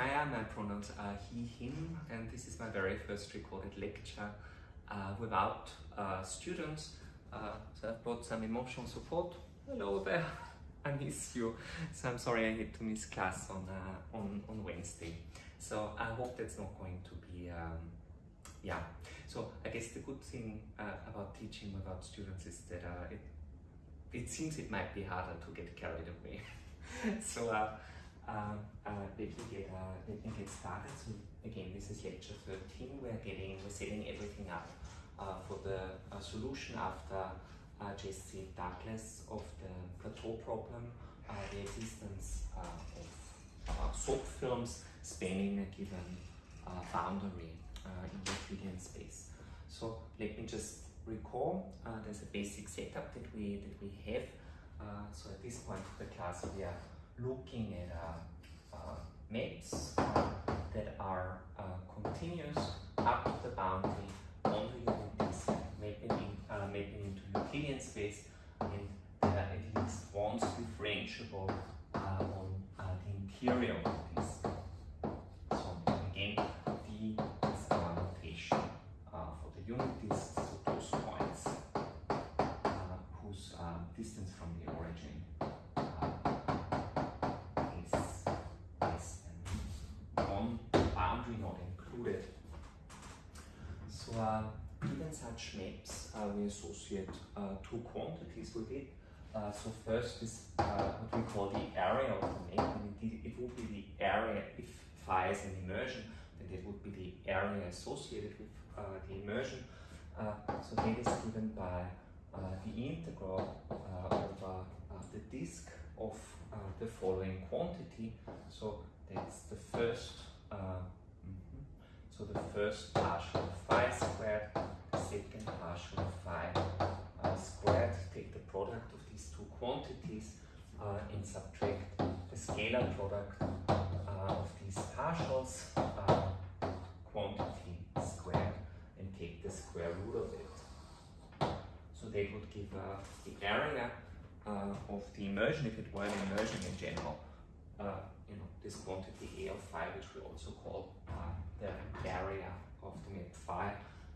Maya, my pronouns are he, him, and this is my very first recorded lecture uh, without uh, students. Uh, so I've brought some emotional support. Hello there, I miss you. So I'm sorry I had to miss class on, uh, on, on Wednesday. So I hope that's not going to be, um, yeah. So I guess the good thing uh, about teaching without students is that uh, it, it seems it might be harder to get carried away. so let, me get, uh, let me get started. So again, this is lecture 13. We're getting, we're setting everything up uh, for the uh, solution after uh, Jesse Douglas of the plateau problem, uh, the existence uh, of uh, soap films spanning a given uh, boundary uh, in Euclidean space. So let me just recall, uh, there's a basic setup that we, that we have. Uh, so at this point of the class we are looking at uh, uh, maps uh, that are continuous up to the boundary on the unit disk, mapping, mapping into Euclidean space, and there are at least once differentiable on the interior of this. So again, D is notation for the unit disk, so those points uh, whose uh, distance from the origin uh, is less than one boundary not included. So uh, given such maps, uh, we associate uh, two quantities with it. Uh, so first is what we call the area of the map, and indeed it would be the area if phi is an immersion, then that would be the area associated with the immersion. So that is given by the integral over the disk of the following quantity. So that's the first, uh. So the first partial of phi squared, the second partial of phi uh, squared. Take the product of these two quantities uh, and subtract the scalar product uh, of these partials, uh, quantity squared, and take the square root of it. So that would give uh, the area of the immersion, if it were an immersion in general, you know, this quantity A of phi, which we also call uh, the area of the map phi.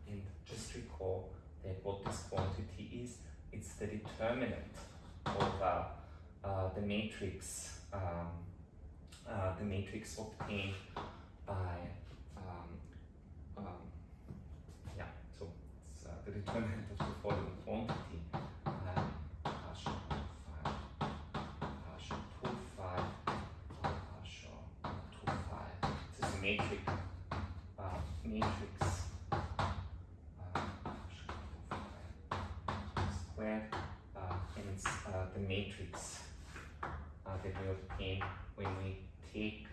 And just recall that what this quantity is, it's the determinant of uh, uh, the matrix, um, uh, the matrix obtained by, um, um, yeah, so it's uh, the determinant of the following quantity. Uh, partial phi, partial 2 phi, partial 2 phi. This is a matrix, uh, matrix. Uh, partial 2 phi squared, uh, and it's uh, the matrix that we obtain when we take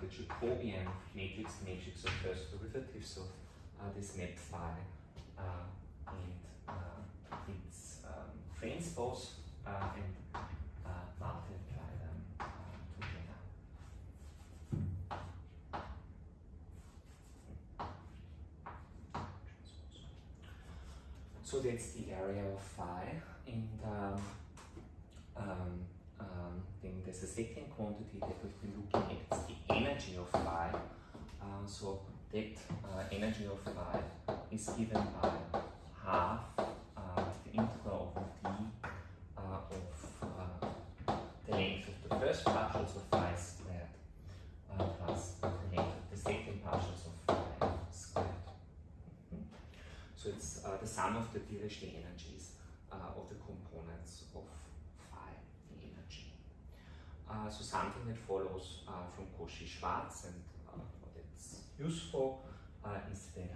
the Jacobian matrix, matrix of first derivatives of this map uh, and its um, transpose, uh, and uh, multiply them uh, together. So of phi, and um, um, um, then there's a second quantity that we've been looking at, it's the energy of phi. Uh, so that uh, energy of phi is given by half uh, the integral over d uh, of uh, the length of the first partials of phi squared uh, plus the length of the second partials of phi squared. Mhm. So it's uh, the sum of the Dirichlet energies uh, of the components of phi, the energy. Uh, so something uh, from Cauchy-Schwarz and uh, that's useful uh, is that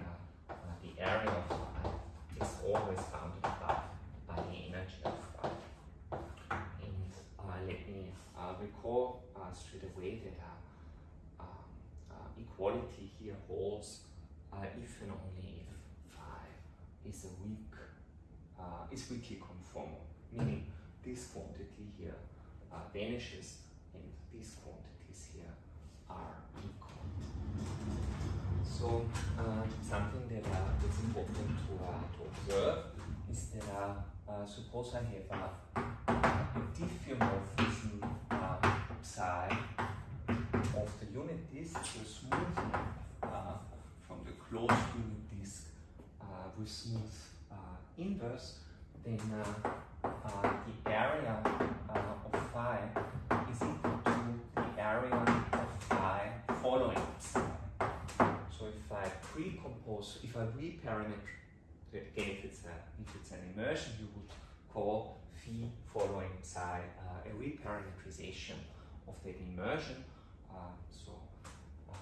the area of phi is always bounded above by the energy of phi. And let me recall straight away that um, equality here holds if and only if phi is a weak, uh, is weakly conformal, meaning this quantity here uh, vanishes and these quantities here are equal. So uh, something that uh, important to, uh, to observe is that uh, uh, suppose I have a, a diffeomorphism uh, psi of the unit disk to a smooth uh, from the closed unit disk uh, with smooth uh, inverse, then uh, uh, the area uh, of phi pre-compose, if I reparameter, again if it's, a, if it's an immersion, you would call phi following psi uh, a reparameterization of that immersion. Uh, so uh,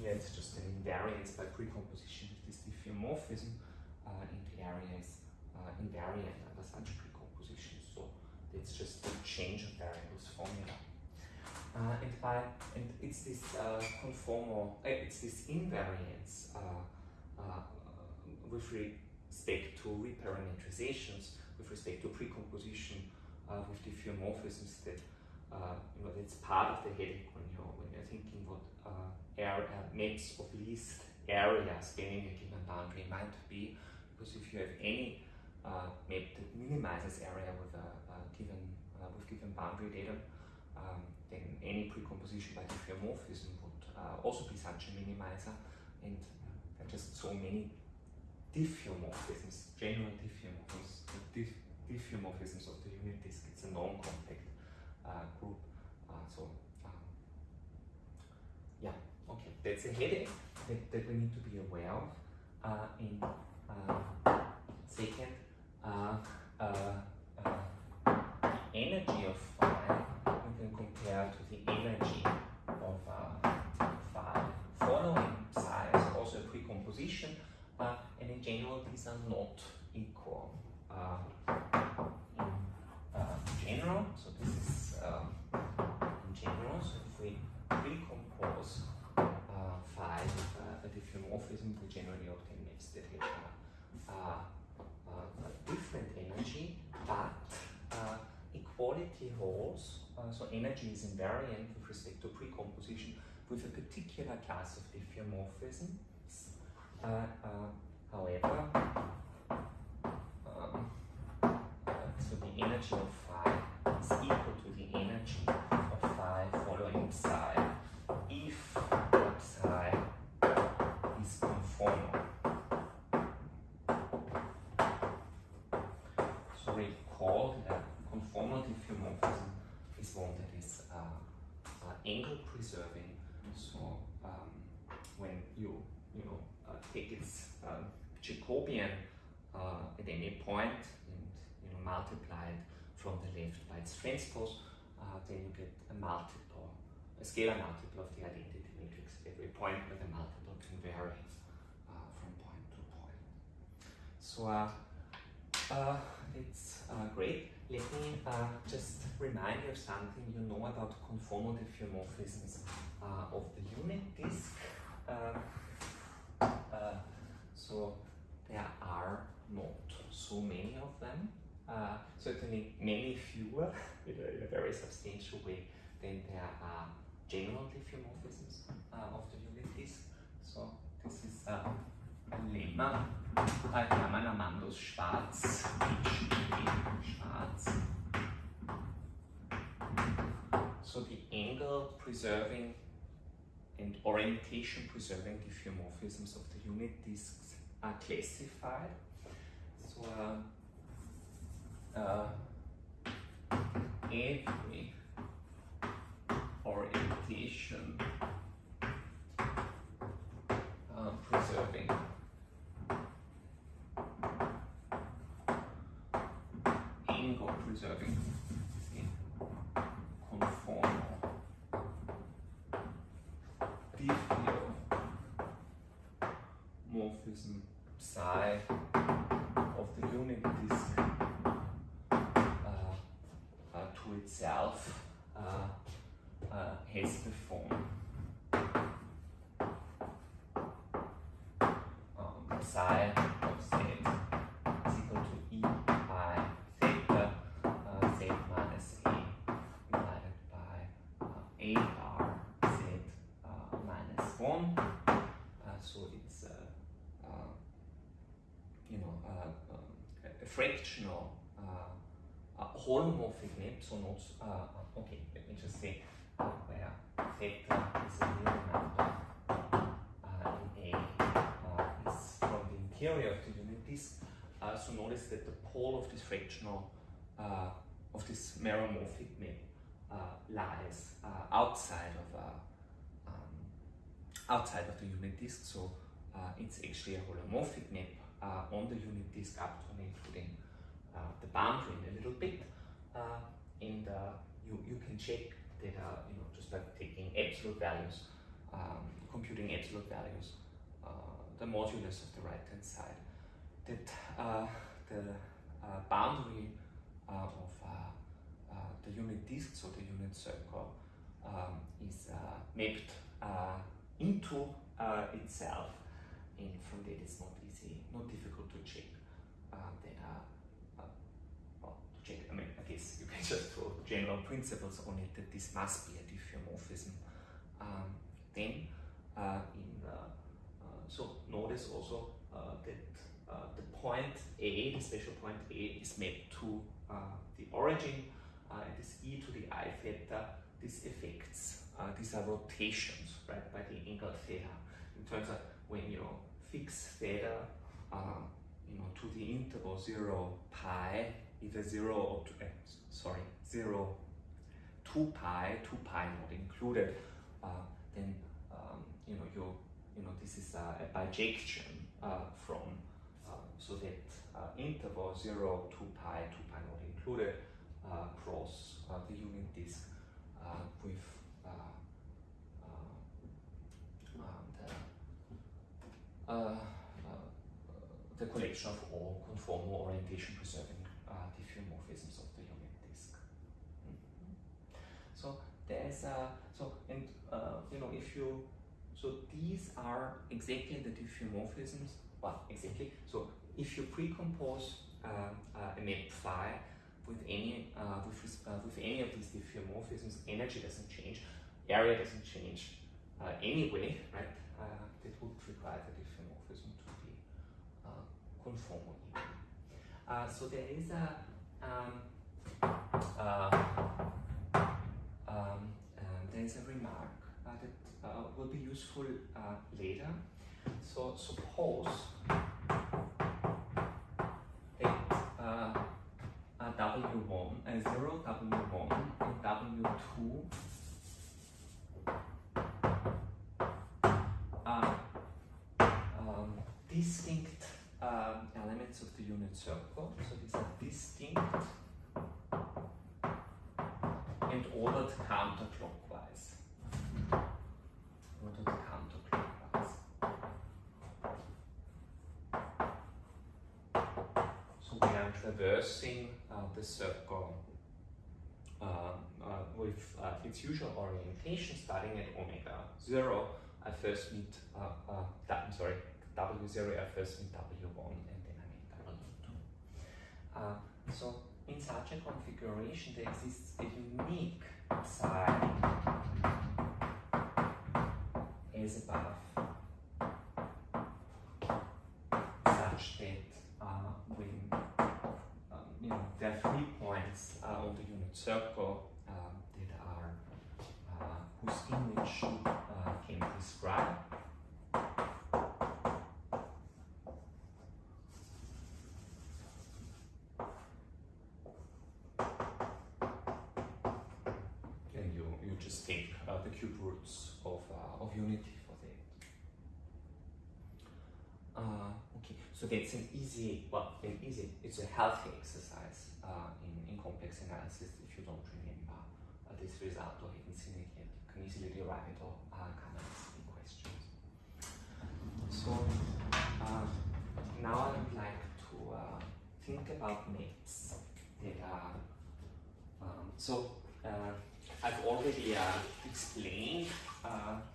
here it's just an invariance by precomposition with this diffeomorphism, uh, the area is uh, invariant under such precomposition. So it's just the change of variables formula. Uh, and by and it's this uh, conformal, it's this invariance with respect to reparameterizations, with respect to precomposition uh, with diffeomorphisms that you know that's part of the headache when you're when you're thinking what maps of least area spanning a given boundary might be, because if you have any map that minimizes area with a, a given with given boundary data. Um, then any precomposition by diffeomorphism would uh, also be such a minimizer, and uh, just so many diffeomorphisms, general diffeomorphisms, diff diffeomorphisms of the unit disk. It's a non-compact uh, group, uh, so um, yeah, okay, that's a headache that, that we need to be aware of. Uh, in uh, second, energy of phi can compare to the energy of uh. Following precomposition, uh, and in general these are not equal. Uh, in uh, general, so this is uh, in general, so if we recompose uh, phi with a diffeomorphism, we generally obtain maps that a different energy, but equality holds uh, so energy is invariant with respect to precomposition with a particular class of diffeomorphisms. However, um, uh, so the energy of phi is equal to the energy of phi following psi if psi is conformal. So recall that conformal diffeomorphism is one that is uh, uh, angle preserving. So um, when you you know uh, take its um, Jacobian uh, at any point and you know multiply it from the left by its transpose, uh, then you get a multiple, a scalar multiple of the identity matrix at every point where the multiple can vary uh, from point to point. So it's great. Let me uh, just remind you of something you know about conformal diffeomorphisms uh, of the unit disk. Uh, uh, so there are not so many of them, uh, certainly many fewer in a, in a, very substantial way than there are general diffeomorphisms uh, of the unit disk. So this is a lemma Klammern Amandos schwarz, schwarz. So the angle preserving and orientation preserving diffeomorphisms of the unit disks are classified. So uh, uh, every orientation uh, preserving in conformal diffeomorphism psi of the unit disk uh, uh, to itself uh, uh has the form um, psi fractional uh, z minus a divided by uh, ar z uh, minus 1. Uh, so it's, you know, um, a fractional holomorphic map, so not, uh, okay, let me just say where theta is a real number interior of the unit disk. Uh, so notice that the pole of this fractional, uh, of this meromorphic map uh, lies uh, outside of um, outside of the unit disk. So it's actually a holomorphic map on the unit disk up to and including the boundary in a little bit. and you, you can check that you know just by taking absolute values, um, computing absolute values, the modulus of the right hand side, that uh, the uh, boundary uh, of the unit disk, so the unit circle, um, is mapped into itself, and from that it's not easy, not difficult to check that well, to check, I mean, I guess you can just throw general principles on it that this must be a diffeomorphism. Um, then uh, in so notice also uh, that uh, the point A, the special point A, is mapped to uh, the origin, and this e to the i theta, these effects, these are rotations, right, by the angle theta. In terms of when you fix theta, you know, to the interval 0 pi, either 0 or, two, uh, sorry, 0, 2 pi, 2 pi not included, uh, then, um, you know, you you know, this is a, a bijection uh, from, uh, so that uh, interval 0, to pi, 2 pi not included, across the unit disk with the, the collection of all conformal orientation preserving diffeomorphisms of the unit disk. Mm -hmm. So there's a, so, and uh, you know, if you so these are exactly the diffeomorphisms, well, exactly. So if you pre-compose uh, uh, a map phi with any uh, with, uh, with any of these diffeomorphisms, energy doesn't change, area doesn't change uh, anyway, right? Uh, that would require the diffeomorphism to be conformal. so there is a um, um, there is a remark uh, will be useful uh, later. So suppose that uh, W1, uh, 0, W1, and W2 are um, distinct elements of the unit circle. So these are distinct and ordered counterclockwise. Traversing uh, the circle uh, uh, with its usual orientation starting at omega 0, I first meet, I'm sorry, W0, I first meet W1 and then I meet W2. so in such a configuration there exists a unique psi as above such that uh, when you know, there are three points uh, on the unit circle um, that are uh, whose image uh, can describe. And you, you just take uh, the cube roots of, uh, of unity for that. Uh, okay, so that's an easy, well, an easy, it's a healthy exercise uh, in, in complex analysis if you don't remember uh, this result or haven't seen it yet. You can easily derive it or uh, come ask questions. So uh, now I would like to uh, think about maps that are, um, so uh, I've already explained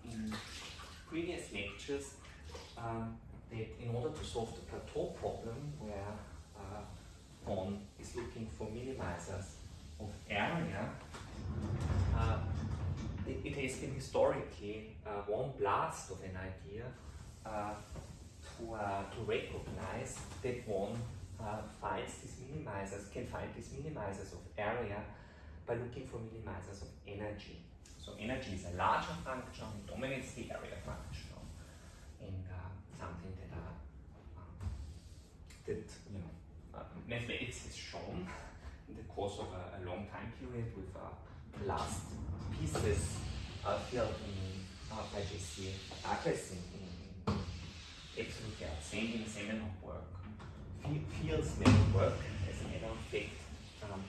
in previous lectures um, in order to solve the plateau problem where on is looking for minimizers of area, uh, it, it, has been historically uh, one blast of an idea uh, to, uh, to recognize that one uh, finds these minimizers, can find these minimizers of area by looking for minimizers of energy. So energy is a larger function, dominates the area function, that you know uh, mathematics has shown in the course of a, a long time period with uh, last pieces uh, filled in uh, by Jesse Douglas in, in, in absolute same in the same work. Fields may work as an matter of fact um,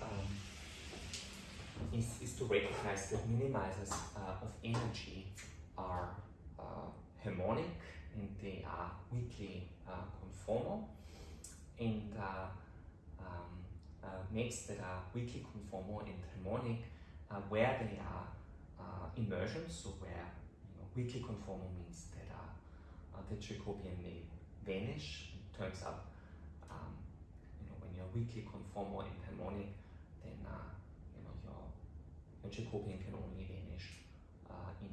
um, is, is to recognize that minimizers uh, of energy are uh, harmonic and they are weakly uh, conformal. And uh, um, uh, maps that are weakly conformal and harmonic uh, where they are immersions, so where you know, weakly conformal means that the Jacobian may vanish. It turns out um, you know, when you're weakly conformal and harmonic, then you know, your, your Jacobian can only vanish in,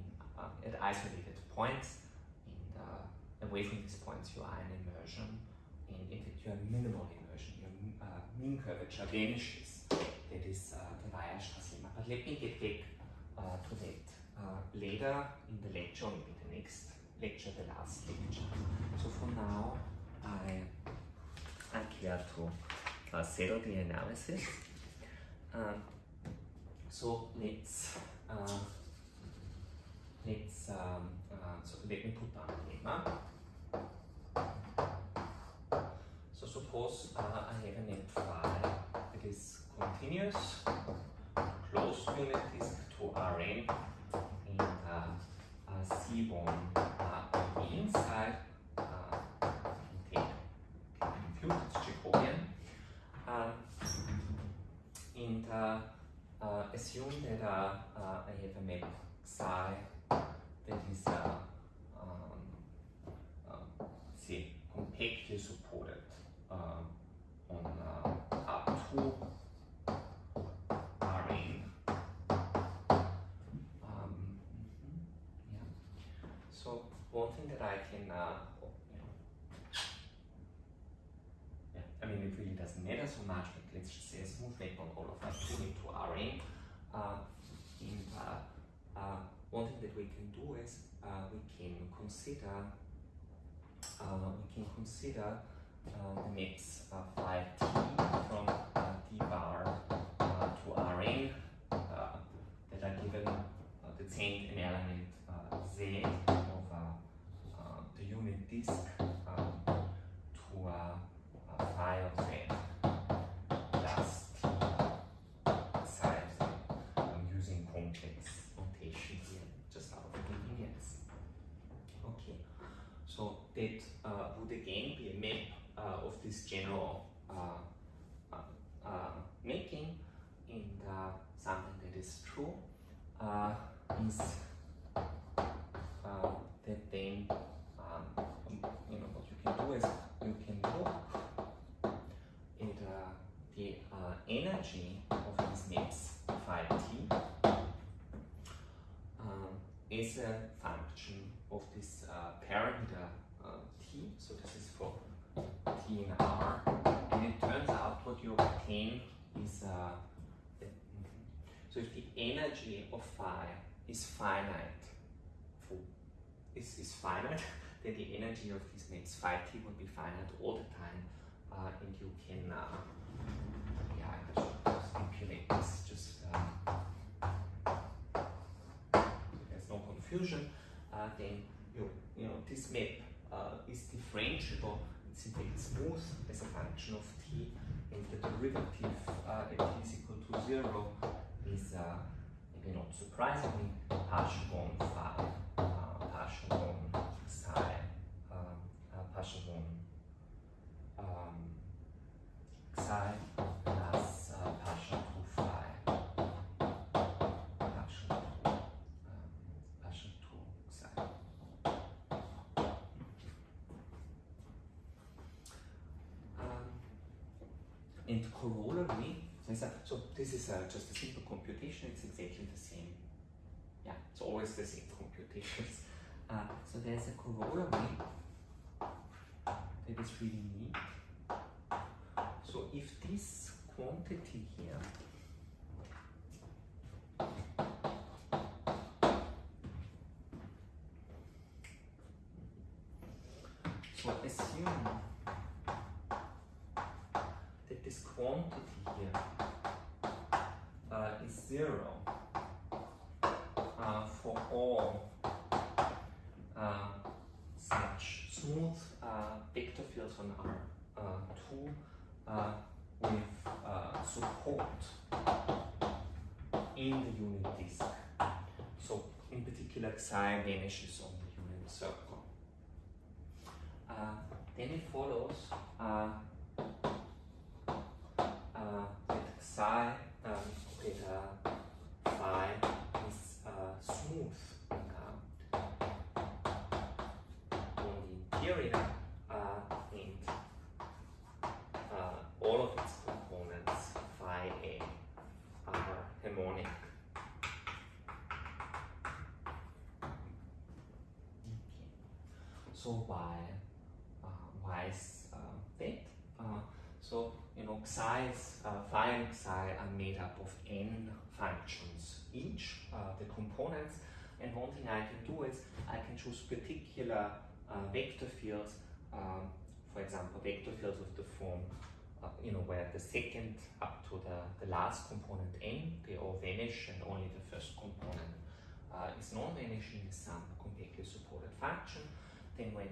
at isolated points away from these points you are in immersion and in fact you are minimal immersion, your uh, mean curvature vanishes. That is uh, the Weierstrass lemma. But let me get back uh, to that uh, later in the lecture, maybe the next lecture, the last lecture. So for now, I, I care to uh, settle the analysis. Um, so let's uh, let's um, uh, so let me put down the lemma. Suppose uh, I have an phi that is continuous, closed unit disk to Rn, and uh, uh, C1 uh, on the inside, uh, take, compute it's Jacobian, and uh, uh, assume that I have a map psi that is uh, um, uh, say compactly supported uh, on uh, R2 Rn. Um, yeah. So one thing that I can, uh, you know, yeah, I mean it really doesn't matter so much, but let's just say a smooth map on all of R2 into Rn. Uh, and uh, uh, one thing that we can do is uh, we can consider uh, we can consider uh, the of phi t from d bar to Rn that are given uh, change an element z of the unit disk um, to phi of z plus t psi of z. I'm using complex notation here just out of convenience. Okay, so that would again be a map uh, of this general uh, uh, making and something that is true is that then um, you know what you can do is you can look at the energy of these maps phi t um, is a function of this uh, parameter uh, t. So this is for T in R, and it turns out what you obtain is uh, so if the energy of is finite, for, is, is finite, then the energy of this maps phi t will be finite all the time, uh, and you can, uh, yeah, I should stipulate this just uh, there's no confusion, uh, then you, you know, this map uh, is differentiable. It's in fact smooth as a function of t, and the derivative uh, at t is equal to 0 is, uh, you know, surprisingly, partial one phi, um, uh, Pashmon 6i, um, uh, um, the same computations. Uh, so there's a corollary that is really neat. So if this quantity here so assume that that this quantity here uh, is zero uh, for all uh, such smooth uh, vector fields on R2 uh, with uh, support in the unit disk. So in particular psi vanishes on the unit circle. Uh, then it follows uh, that psi, um, that uh, phi is uh, smooth uh, on the interior uh, and uh, all of its components phi a are harmonic. So why uh, why is uh, that? Uh, so you know psi is, phi and psi are made up of n functions each, the components, and one thing I can do is I can choose particular vector fields, um, for example, vector fields of the form, uh, you know, where the second up to the, the last component n, they all vanish and only the first component uh, is non-vanishing is some compactly supported function. Then when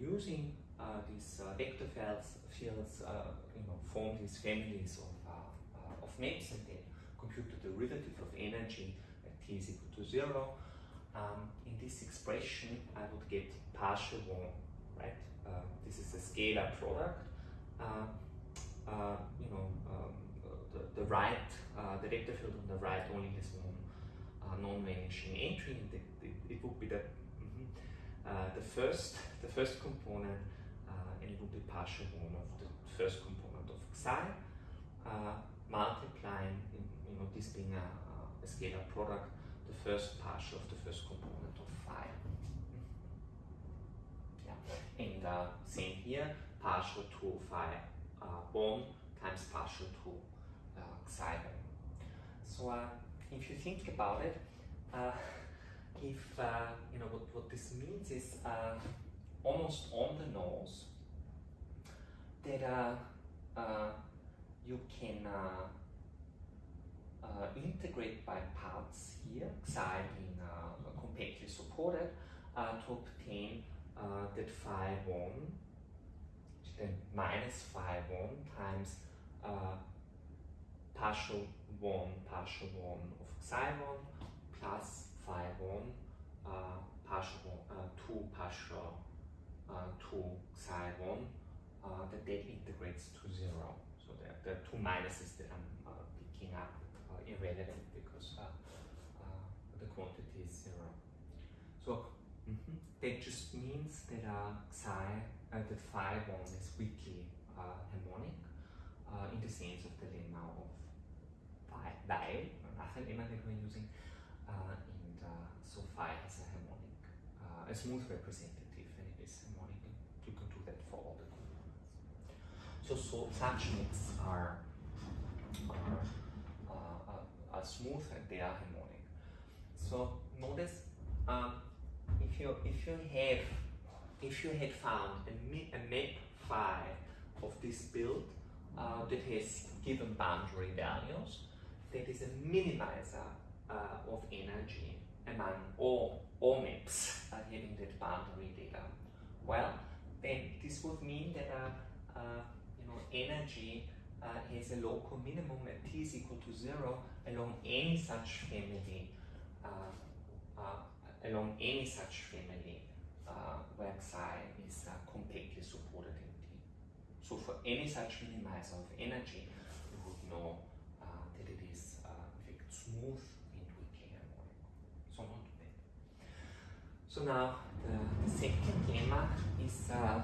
using uh, these uh, vector fields, fields uh, you know, form these families of, of maps and then compute the derivative of energy at t is equal to zero. Um, in this expression, I would get partial one, right? Uh, this is a scalar product. Uh, uh, you know, um, the, the right, the vector field on the right only has one non-vanishing entry, and it, it, would be the uh, the first the first component, uh, and it will be partial one of the first component of psi, uh, multiplying, you know, this being a, a scalar product, the first partial of the first component of phi. Yeah, and uh, same here, partial to phi uh, 1 times partial to uh, psi 1. So uh, if you think about it, uh, if uh, you know what, what this means is uh, almost on the nose that uh, uh, you can uh, uh, integrate by parts here, uh, compactly supported, to obtain that phi 1, then minus phi 1 times partial 1 partial 1 of psi 1 plus 1 uh, partial 1, uh, 2 partial uh, 2 psi 1 uh, that that integrates to 0. So the, the two minuses that I'm uh, picking up are irrelevant because uh, uh, the quantity is 0. So mhm, that just means that uh, uh, that phi 1 is weakly uh, harmonic uh, in the sense of the lemma of phi, Weyl, another lemma that we're using, uh, uh, so phi has a harmonic, uh, a smooth representative, and it is harmonic. You can do that for all the components. So, so such mix are are, uh, are, are smooth and they are harmonic. So notice um, if you if you have if you had found a, a map phi of this build uh, that has given boundary values, that is a minimizer uh, of energy among all, all maps uh, having that boundary data. Well, then this would mean that uh, uh, you know energy uh, has a local minimum at t is equal to zero along any such family, uh, uh, along any such family uh, where psi is uh, compactly supported in t. So for any such minimizer of energy, you would know uh, that it is uh, in fact smooth and weakly harmonic. So not bad. So now the, the second lemma is uh,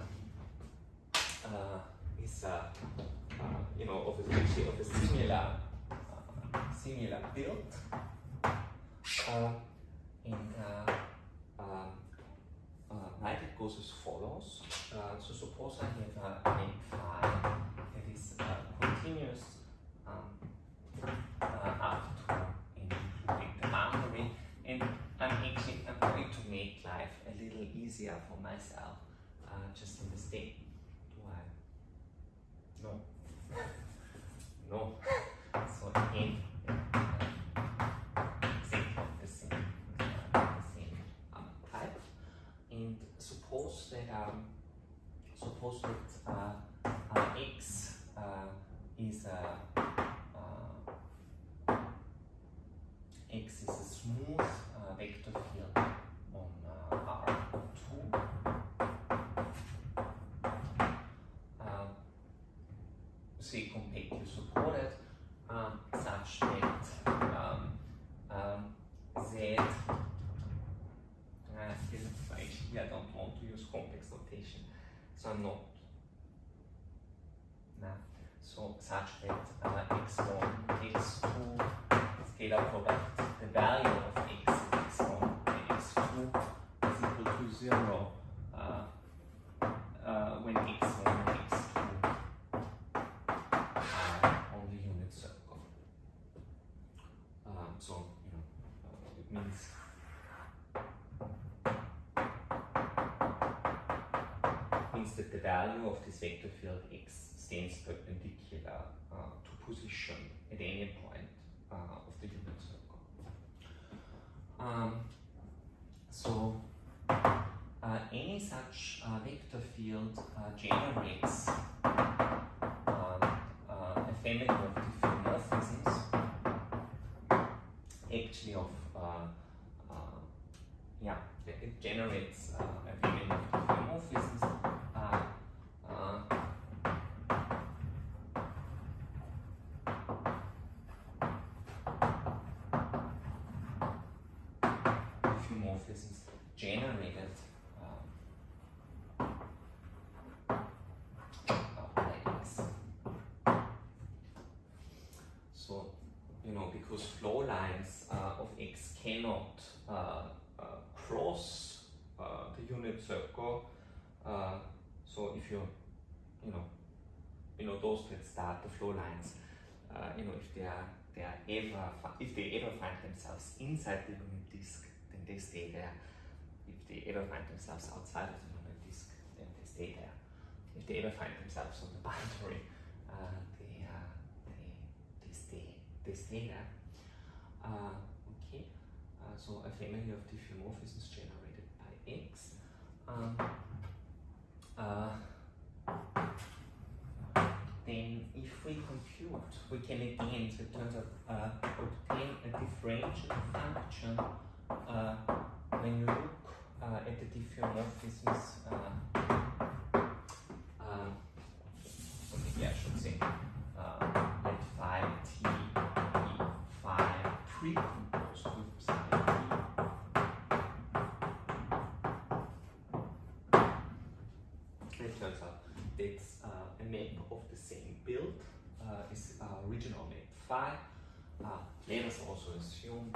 uh, is uh, uh, you know of a, of a similar uh, similar build. Uh, and uh, um, uh, right, it goes as follows. Uh, so suppose I have a length phi that is uh, continuous um, uh, easier for myself. Uh, just in the state. Do I? No. know. so again, exactly the same, the same um, type. And suppose that um, suppose that uh, uh, x uh, is a uh, x is a smooth uh, vector field on uh, R2. Uh, say completely supported um, such that um, um, Z. Uh, here, actually I don't want to use complex notation. So I'm not no. so such that uh, x1 x2 scalar product. The value of x x1 and x2 is equal to 0 uh, uh, when x1 and x2 are on the unit circle. Um, so, you know, uh, it means means that the value of this vector field x stands perpendicular uh, to position at any point uh, of the unit circle. Um, so uh, any such uh, vector field uh, generates um, uh, a family of diffeomorphisms, actually of uh, uh, yeah, it generates uh, a family of diffeomorphisms. Uh, uh, diffeomorphisms generated um, uh, by X. So, you know, because flow lines of X cannot uh, uh, cross uh, the unit circle, so if you, you know, you know those that start the flow lines, you know, if they are they are ever if they ever find themselves inside the unit disk, then they stay there. If they ever find themselves outside of the unit disk, then they stay there. If they ever find themselves on the boundary, uh, they stay there. Uh, okay, uh, so a family of diffeomorphisms generated by X. Um, uh, then if we compute, we can again, so it turns out, uh, obtain a differential function uh, when you look at the diffeomorphisms. Precomposed with psi t. It turns out that's uh, a map of the same build, uh, is uh, original map phi. Uh, let us also assume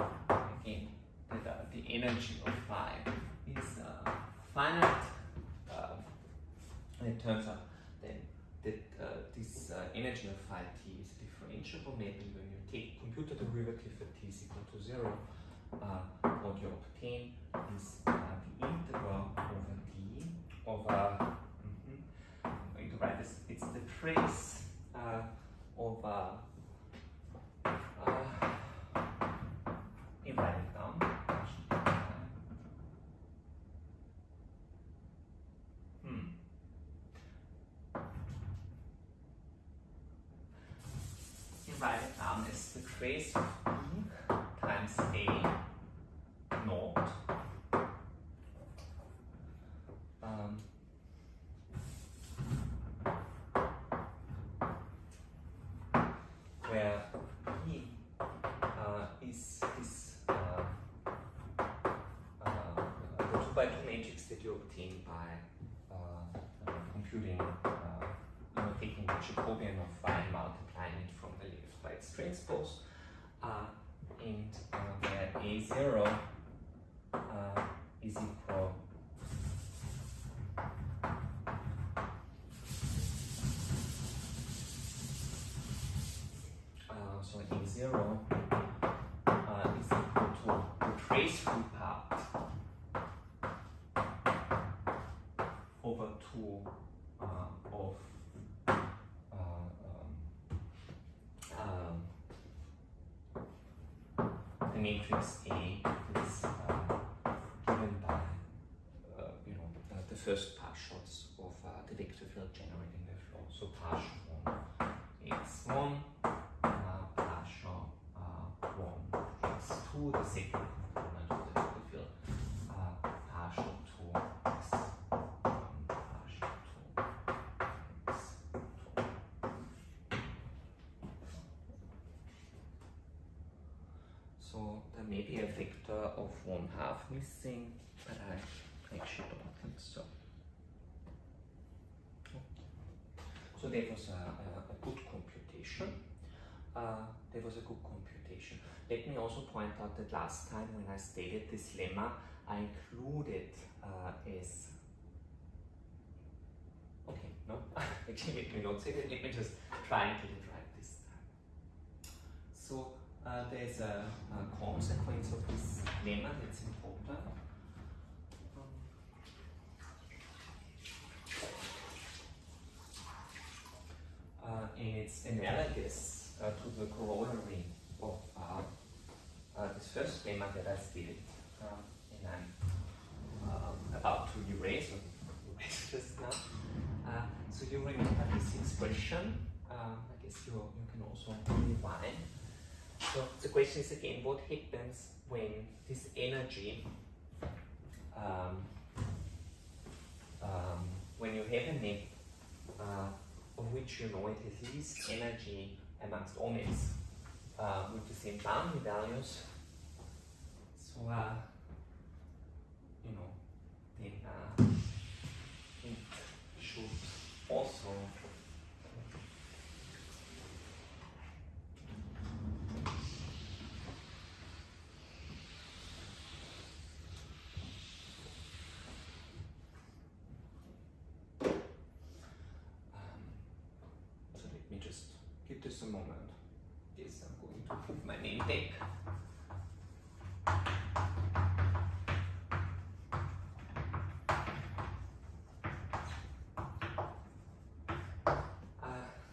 again that uh, the energy of phi is uh, finite. Uh, it turns out then that uh, this uh, energy of phi t is differentiable and when you take compute the derivative at t is equal to zero, uh, what you obtain is uh, the integral over d over mhm, I'm going to write this. It's the trace uh, of uh, uh, you write it down. Hmm. You write it down of E times A naught. Um, where E uh, is this uh, uh, the 2 by 2 matrix that you obtain by uh, uh, computing, uh, taking the Jacobian of phi multiplying it from the left by its transpose, and uh, where A0 uh, is equal uh, so A0 uh, is equal to the trace free part over 2 uh, of uh, um, uh, the matrix A is um, given by uh, you know uh, the first partials of uh, the vector field generating the flow. So partial one x1, uh, partial uh, one x2, the second component of the vector field, uh, partial two x1, partial two x2. So there may be a vector of one half missing, but I actually don't think so. So that was a, a, a good computation. Uh, that was a good computation. Let me also point out that last time when I stated this lemma, I included uh, as Okay, no, actually let me not say that, let me just try and get it right this time. So uh, there's a, a consequence of this lemma that's important. Uh, and it's analogous uh, to the corollary of uh, uh, this first lemma that I stated, uh, and I'm about to erase just now. So you remember this expression. I guess you, you can also rewind. So the question is again, what happens when this energy, um, um, when you have a net uh, of which you know it has least energy amongst all nets uh, with the same boundary values. So, uh, you know, then uh, it should also Um, so let me just give this a moment. Yes, I'm going to Uh,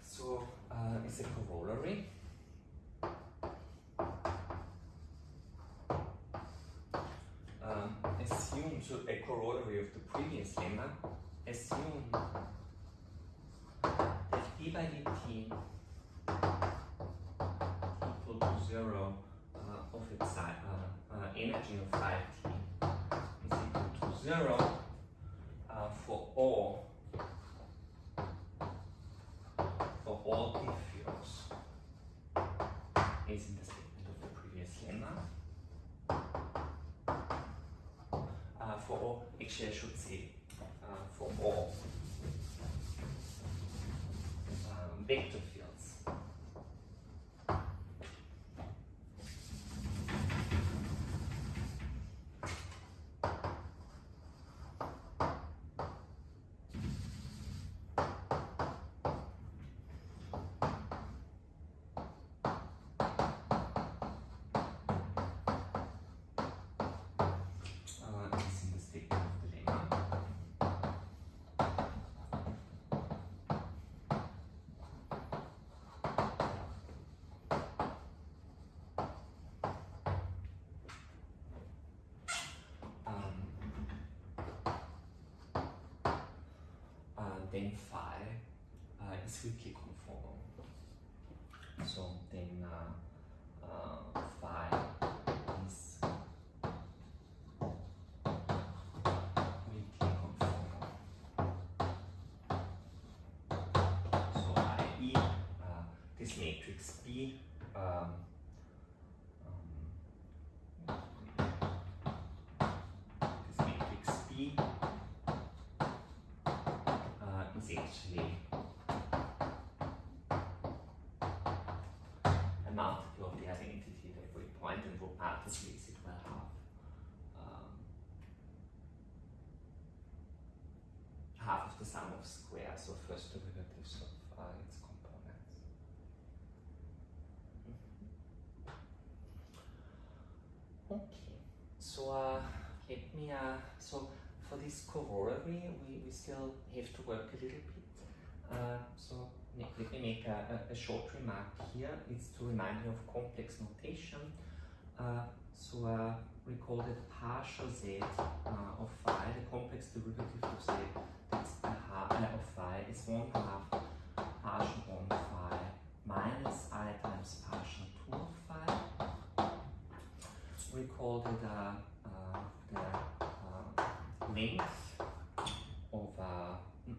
so it's a corollary. Um, assume so a corollary of the previous lemma. Assume that d by dt to zero uh, of its uh, uh, energy of 5t is equal to zero for all for all t fields is in the statement of the previous lemma. Uh, for all, actually I should say uh, for all um, vector fields. Uh, is in the statement of the lemma. Um, then phi uh, is weakly conformal. So then uh, uh, conformal. So. Uh, this matrix B um, this matrix B uh, is actually a multiple of the identity at every point and what multiplies it will have um, half of the sum of squares of first derivatives of uh, its components. Okay, so uh, let me, uh, so for this corollary, we, we still have to work a little bit. Uh, so let me make a, a, a short remark here. It's to remind you of complex notation. Uh, So uh, we call it partial z uh, of phi, the complex derivative of z, that's a half of phi is one half partial one phi minus i times partial two of phi. We call it the length of, uh,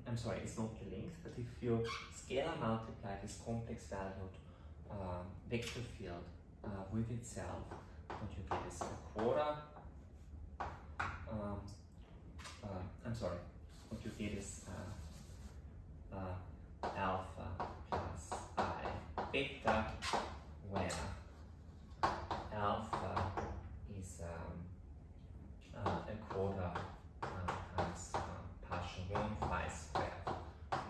I'm sorry, it's not the length, but if you scalar multiply this complex valued uh, vector field uh, with itself, what you get is a quarter. Um, uh, I'm sorry, what you get is uh, uh, alpha plus i beta, where alpha is um, uh, a quarter uh, times uh, partial 1 phi squared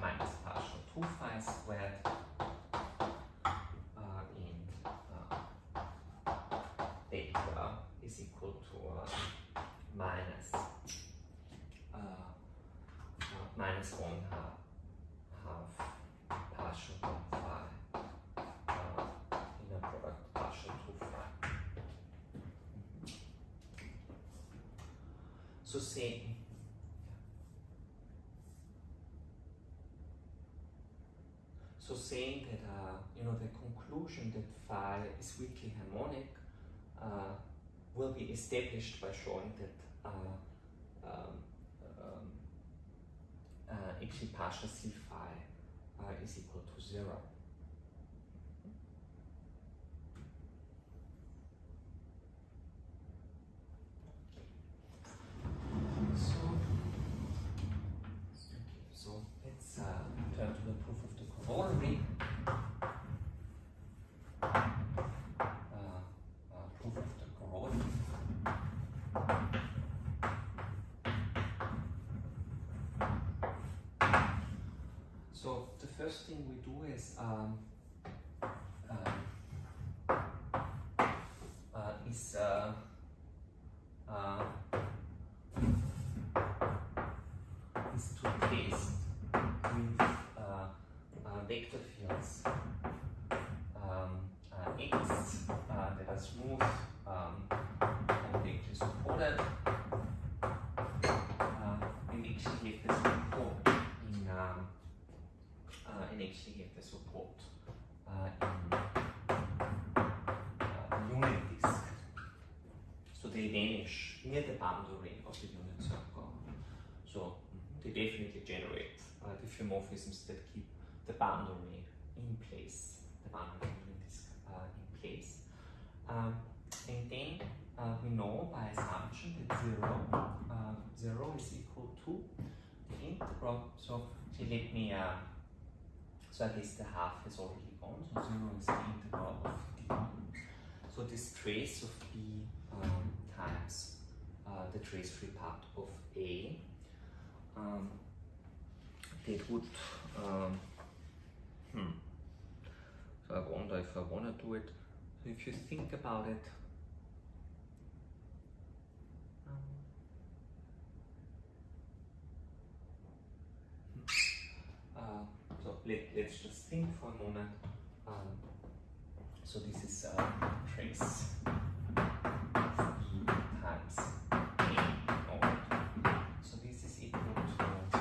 minus partial 2 phi squared uh, in uh, beta is equal to uh, minus uh, uh, minus 1 half, half partial 1 phi uh, in a product partial 2 phi. So say So saying that uh, you know the conclusion that phi is weakly harmonic uh, will be established by showing that uh, um, uh, actually partial c phi uh, is equal to zero. So, okay, so let's uh, turn to the proof of the corollary. Uh, uh, proof of the corollary. So the first thing we do is um, um, uh, is uh, uh, is to test with uh, uh, vector fields the support uh, in uh, unit disk. So they vanish near the boundary of the unit circle. So they definitely generate uh, diffeomorphisms that keep the boundary in place, the boundary unit disk uh, in place. Um, and then uh, we know by assumption that zero, uh, zero is equal to the integral. So let me, uh, so I guess the half has already gone, so zero is the integral of d. So this trace of b um, times uh, the trace-free part of a, um, that would, um, hmm, so I wonder if I want to do it. So if you think about it, um, hmm, uh, so let, let's just think for a moment. Um, so this is uh, trace times a. So this is equal to uh.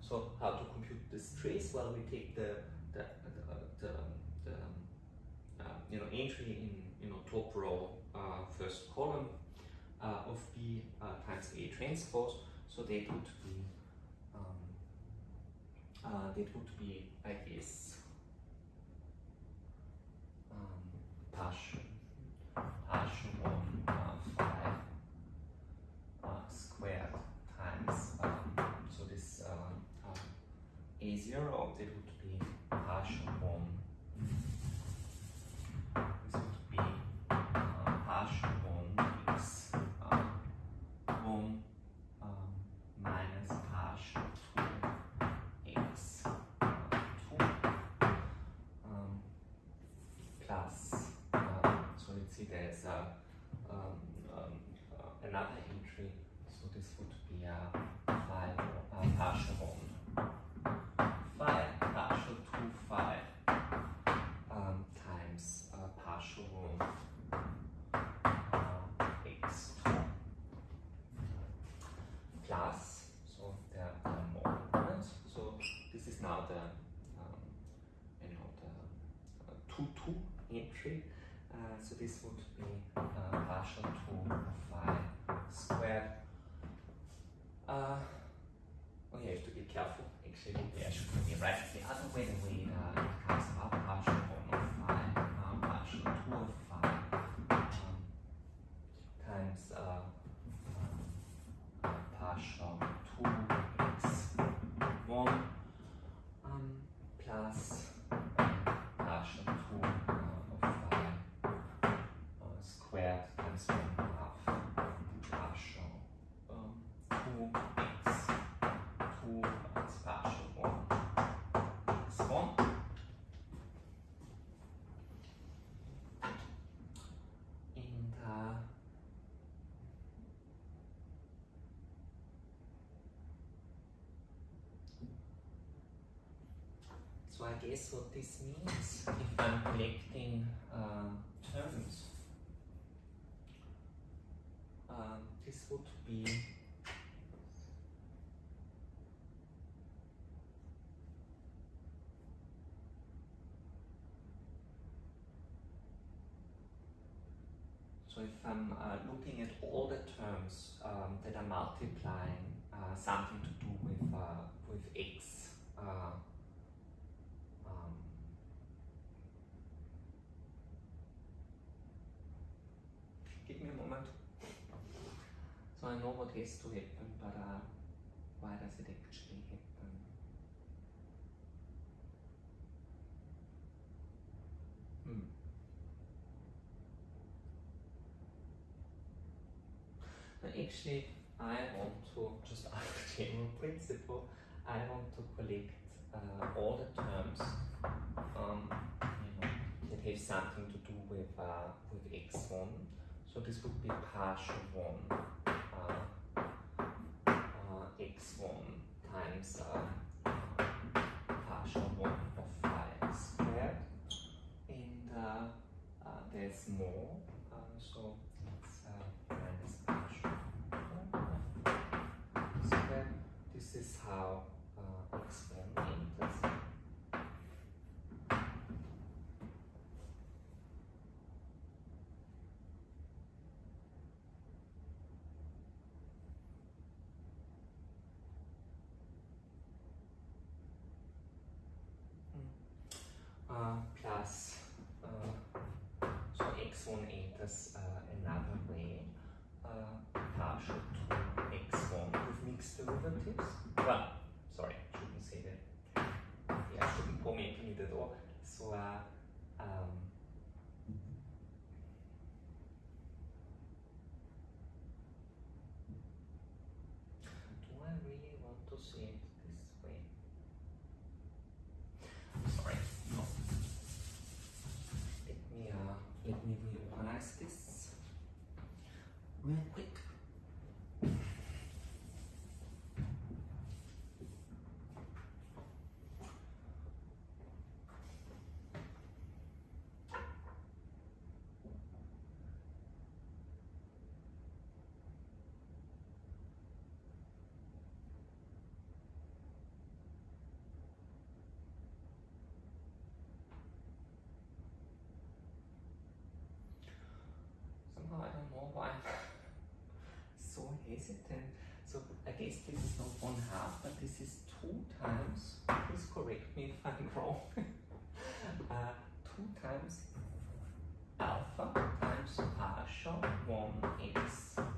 So how to compute this trace? Well, we take the the the, the, the uh, you know entry in you know top row uh, first column uh, of b times a transpose. So that would be um, uh, that would be guess um, partial partial one uh, phi uh, squared times um, so this a zero that would be partial one there's uh, um, um, uh, another entry. So this would be a phi a partial one. Phi, partial 2 phi um, times partial 1 uh, x plus, so there are more components. So this is now the, um, you know, the uh, 2-2 entry. So this would be uh, partial of phi squared. Uh, oh, you have to be careful. Actually, yeah, should be right the other way. The way uh, it comes out partial one of phi, uh, partial two of phi um, times uh, um, partial two x one um, plus partial two uh, of phi uh, squared times one half partial um, two x two is partial one x one. And uh, So I guess what this means, if I'm collecting uh, terms, um, this would be So if I'm uh, looking at all the terms um, that are multiplying uh, something to do with uh, with x, uh, um, give me a moment. So I know to happen, but uh, why does it actually happen? Hmm. Actually, I want to, just out of general principle, I want to collect uh, all the terms um, you know, that have something to do with, uh, with x1. So this would be partial 1 uh, uh, x1 times uh, partial 1 of phi squared. And uh, uh, there's more, uh, so plus uh, so x1 enters uh, another way uh, partial to x1 with mixed derivatives. Well, sorry, shouldn't say that. Yeah, I shouldn't point it at all. So äh, I don't know why I'm so hesitant. So I guess this is not one half, but this is two times, please correct me if I'm wrong, uh, two times alpha times partial 1x.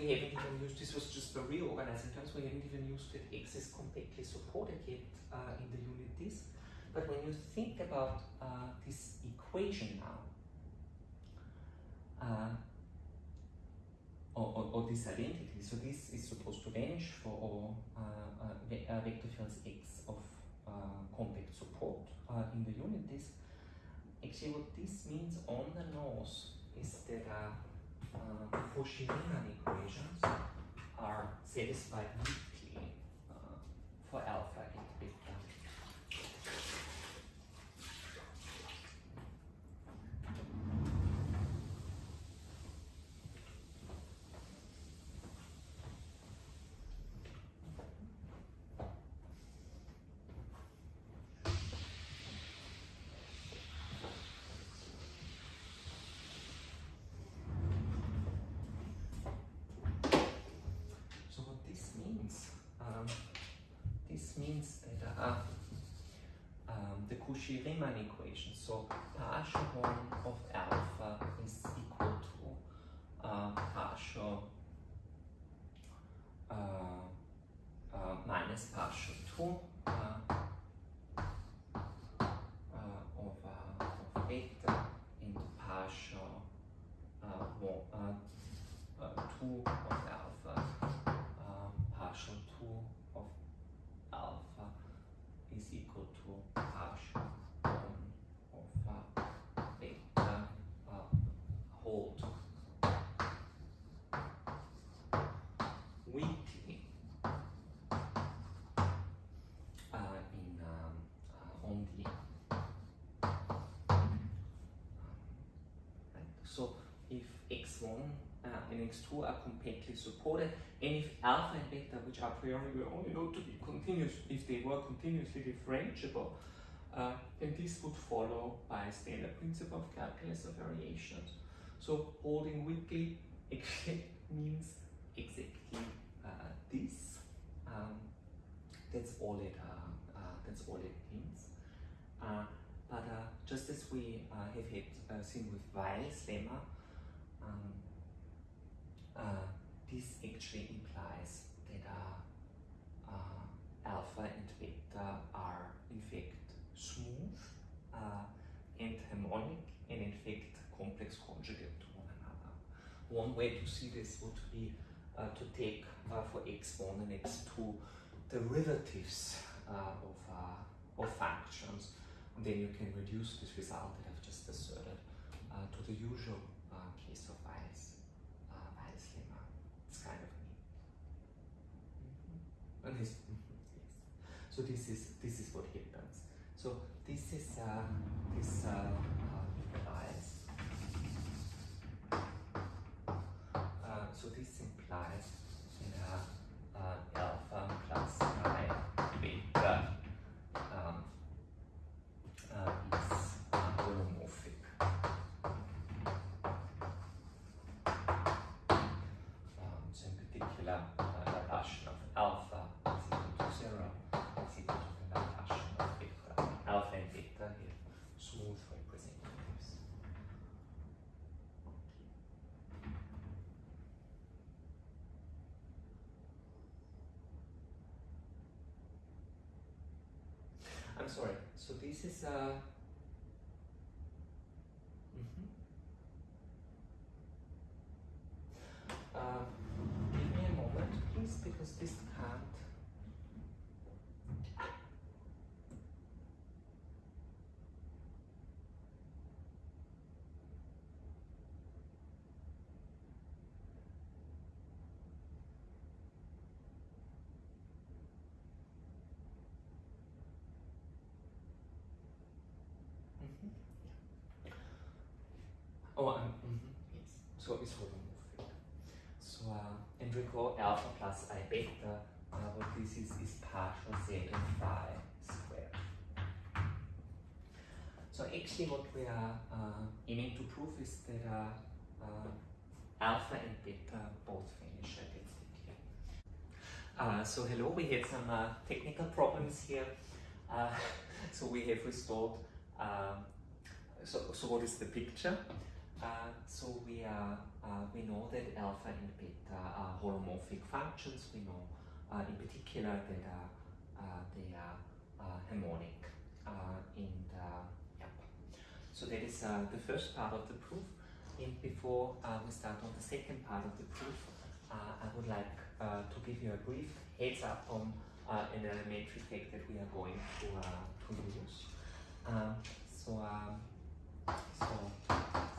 We haven't even used this was just the reorganizing terms. We haven't even used that x is completely supported yet uh, in the unit this. But when you think about uh, this equation now, uh, or, or, or, this identity, so this is supposed to vanish for all uh, uh, uh, vector fields x of compact support in the unit disk. Actually, what this means on the nose is that uh, Cauchy-Riemann equations are satisfied weakly for alpha and beta. So what this means, um, this means that uh, um, the Cauchy-Riemann equation, so partial one of alpha is equal to uh, partial uh, uh, minus partial 2 uh, uh, of, uh, of beta into partial uh, one, uh, uh, 2 of alpha um, partial 2 of alpha is equal to partial 1 of uh, beta uh, whole 2. Weakly uh, in um, uh, on the right? So if x1 uh, and x2 are compactly supported and if alpha and beta which a priori we only know to be continuous if they were continuously differentiable uh, then this would follow by standard principle of calculus of variations. So holding weakly means exactly uh, this um, that's all it uh, uh, that's all it means. Uh, but uh, just as we uh, have had uh, seen with Weyl's lemma, um, uh, this actually implies that uh, uh, alpha and beta are in fact smooth uh, and harmonic and in fact complex conjugate to one another. One way to see this would be to take for x1 and x2 derivatives of, of functions then you can reduce this result that I've just asserted uh, to the usual uh, case of Weyl's, uh, Weyl's lemma. It's kind of neat. Mhm. And this, mhm, yes. So this is this is what happens. So this is uh, this uh, uh, implies. Uh, so this implies that uh, uh, alpha plus i beta um, uh, is uh, holomorphic. Um, so in particular, uh, Laplacian of alpha is equal to zero, is equal to the Laplacian of beta. Alpha and beta have smooth representatives. I'm sorry. So this is uh mhm. Uh, give me a moment, please, because this can't. Mhm. Oh, um, mhm, yes. So it's holomorphic. So, uh, and recall alpha plus i beta, uh, what this is, is partial z and phi squared. So actually what we are uh, aiming to prove is that uh, uh, alpha and beta both vanish identically. Uh, so hello, we had some uh, technical problems here. Uh, so we have restored, um, so, so what is the picture? Uh, so we are uh, we know that alpha and beta are holomorphic functions. We know uh, in particular that uh, they are uh, harmonic uh, and yep. So that is the first part of the proof. And before we start on the second part of the proof, I would like to give you a brief heads up on an elementary fact that we are going to, to use. Um, so, um, so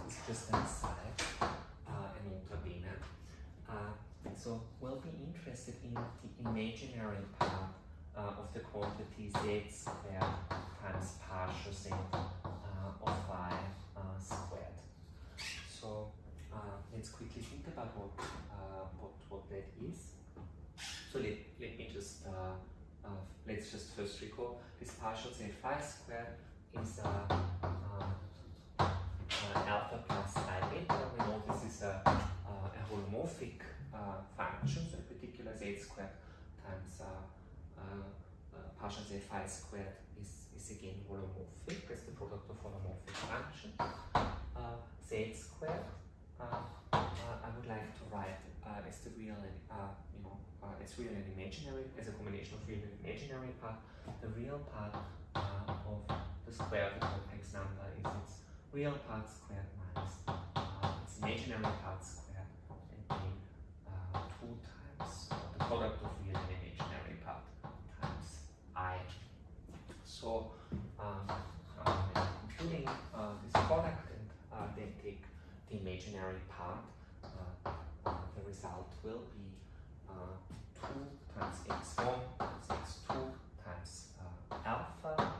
it's just an aside, uh, an ultra bene. Uh, so we'll be interested in the imaginary part uh, of the quantity z squared times partial z uh, of y uh, squared. So uh, let's quickly think about what, what, what that is. So let, let me just, uh, let's just first recall this partial z phi squared is uh, alpha plus i beta. We know this is a, uh, a holomorphic function, so a particular z squared times uh, uh, uh, partial z phi squared is, is again holomorphic, as the product of holomorphic functions. Uh, z squared, uh, uh, I would like to write as the real and you know as real and imaginary, as a combination of real and imaginary part. The real part of the square of the complex number is its real part squared minus its imaginary part squared, 2 times the product of real and imaginary part times i. So uh, uh, um, I'm computing uh, this product and uh, then take the imaginary part. Uh, uh the result will be 2 times x1 times x2 times alpha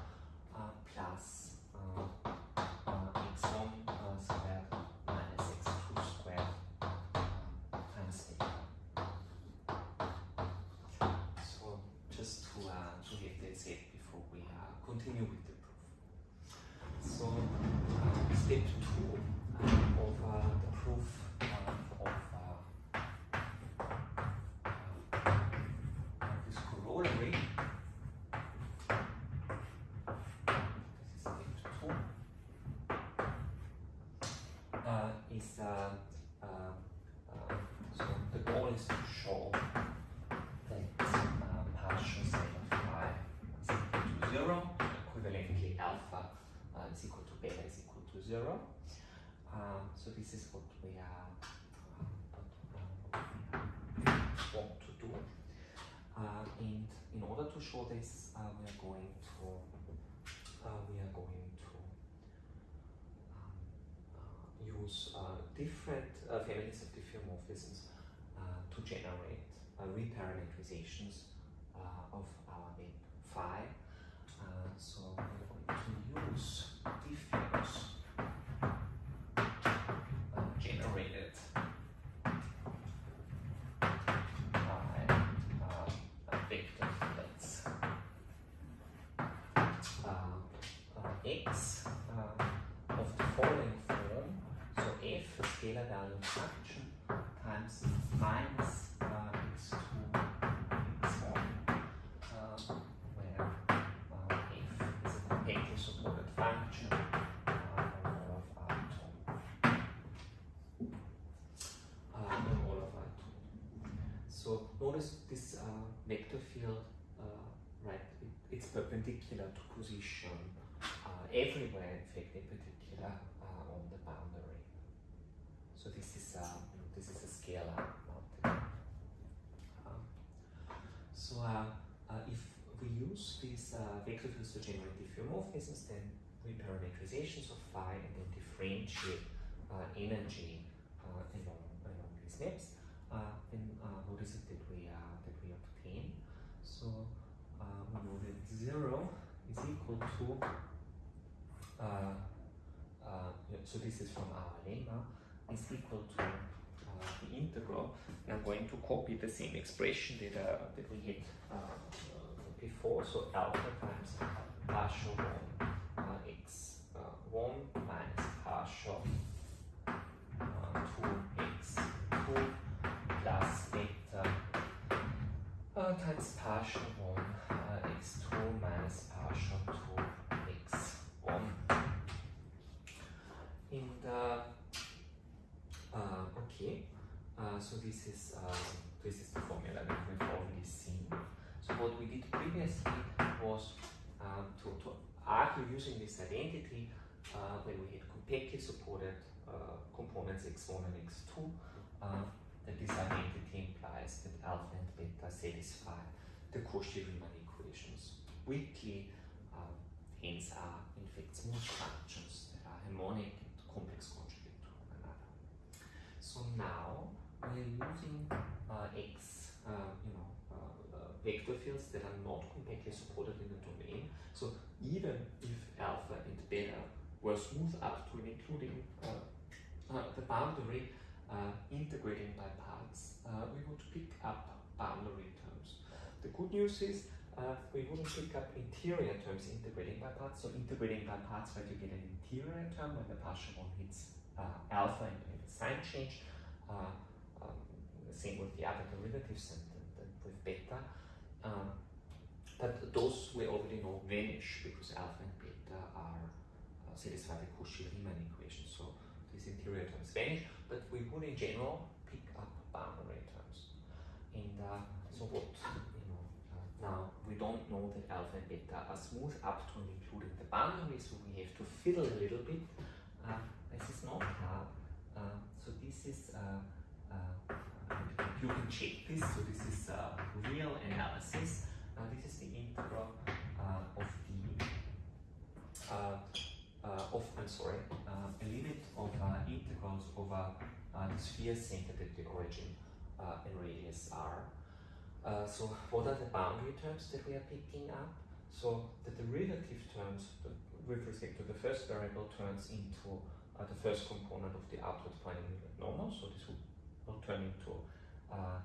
in order to show this, uh, we are going to uh, we are going to um, uh, use uh, different uh, families of diffeomorphisms uh, to generate reparameterizations uh, of our web phi. So we're going to use scalar value function, times minus uh, x2, x1, uh, where uh, f is a compactly supported function on all of R2. On all of R2. So notice this uh, vector field, uh, right, it, it's perpendicular to position uh, everywhere, in fact, in particular uh, on the boundary. So this is uh, this is a scalar. Um, so uh, uh, if we use these vector fields to generate diffeomorphisms, then reparameterizations of phi and then differentiate energy along along these steps, then uh, what is it that we that we obtain? So we know that zero is equal to uh, uh, so this is from our lemma is equal to uh, the integral. And I'm going to copy the same expression that uh, that we had uh, uh, before. So alpha times partial one uh, x uh, one minus partial uh, two x two plus beta times partial one uh, x two minus partial two x one. And uh, uh, okay, uh, so this is uh, this is the formula that we've already seen. So what we did previously was um, to, to argue using this identity uh, when we had compactly supported uh, components x1 and x2 uh, that this identity implies that alpha and beta satisfy the Cauchy-Riemann equations. Weakly, uh, hence are in fact smooth functions that are harmonic and complex another. So now we are using uh, x, uh, you know, vector fields that are not compactly supported in the domain. So even if alpha and beta were smooth up to and including uh, uh, the boundary uh, integrating by parts, uh, we would pick up boundary terms. The good news is uh, we wouldn't pick up interior terms integrating by parts. So integrating by parts, right, you get an interior term when the partial one hits uh, alpha and have sign change. Um, same with the other derivatives and, and, and with beta. Um, but those we already know vanish because alpha and beta are uh, satisfy the Cauchy-Riemann equation. So these interior terms vanish, but we would in general pick up boundary terms. And uh, so what, you know, uh, now we don't know that alpha and beta are smooth up to and including the boundary, so we have to fiddle a little bit. Uh, this is not hard. Uh, so this is uh, you can check this. So this is uh, real analysis. This is the integral uh, of the uh, uh of I'm sorry uh, a limit of uh, integrals over the sphere centered at the origin and radius r. so what are the boundary terms that we are picking up? So the derivative terms with respect to the first variable turns into the first component of the outward pointing normal. So this will, will turn into uh,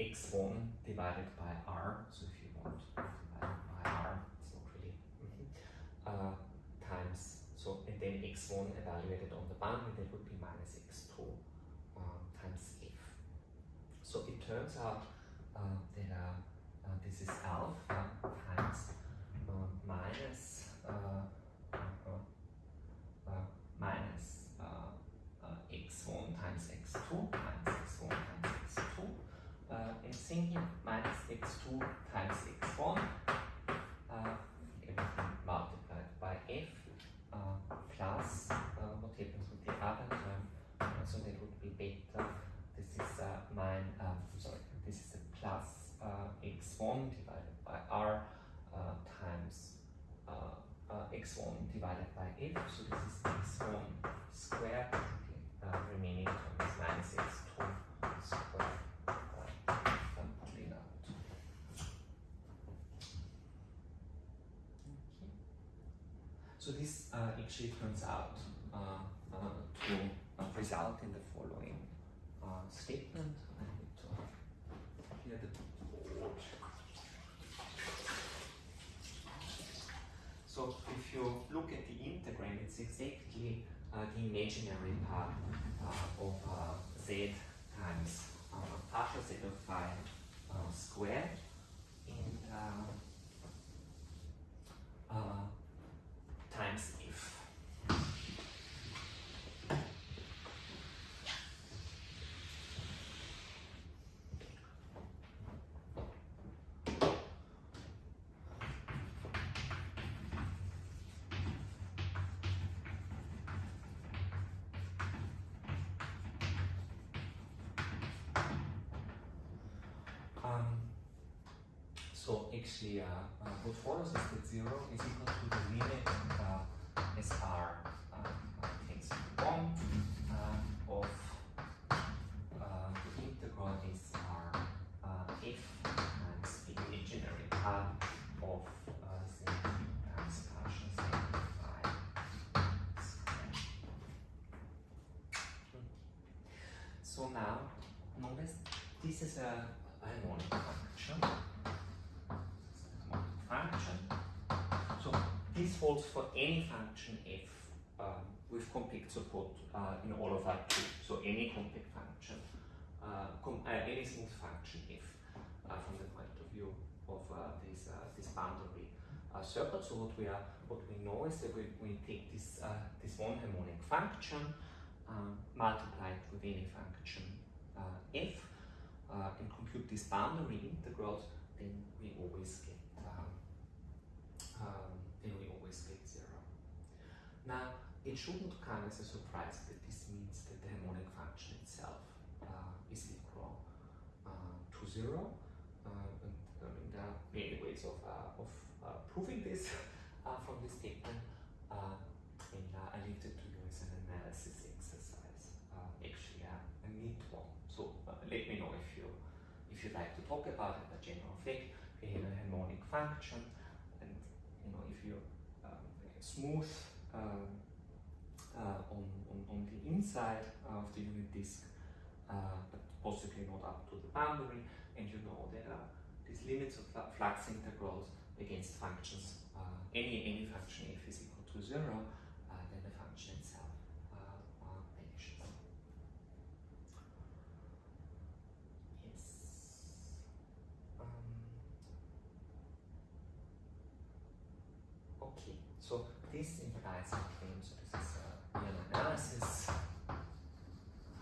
x1 divided by r, so if you want, divided by r, it's not really, mm -hmm, uh, times, so, and then x1 evaluated on the boundary, that would be minus x2 uh, times f. So it turns out uh, that uh, uh, this is alpha times uh, minus minus 16 here, minus x2 times x1, uh, multiplied by f, uh, plus what happens with the other term, uh, so that would be beta, this is mine, um, sorry, this is a plus uh, x1 divided by r uh, times x1 divided by f, so this is uh, turns out uh, uh, to uh, result in the following uh, statement. So if you look at the integrand, it's exactly uh, the imaginary part of z times partial z of phi squared uh, follows is that 0 is equal to the limit is our uh, takes one uh, of uh, the integral is our uh, f times the imaginary part of uh, z phi So now notice this is a harmonic function. So this holds for any function f um, with compact support uh, in all of our two. So any compact function, uh, com uh, any smooth function f uh, from the point of view of uh, this uh, this boundary circle. So what we are what we know is that we, we take this this one harmonic function, um, multiply it with any function f, and compute this boundary integral. Then we always get um, um, then we always zero. Now, it shouldn't come as a surprise that this means that the harmonic function itself uh, is equal uh, to zero. Uh, and, I mean, there are many ways of, uh, of uh, proving this from this statement, and I leave it to you as an analysis exercise. actually, a neat one. So let me know if you if you'd like to talk about it. A general fact: we have a harmonic function, and you know if you um, smooth on, on, on the inside of the unit disk, but possibly not up to the boundary, and you know there are these limits of flux integrals against functions, uh, any, any function f is equal to zero, uh, then the function itself uh, uh, vanishes. Yes. Um, okay, so this implies a claim, so this is uh, an analysis.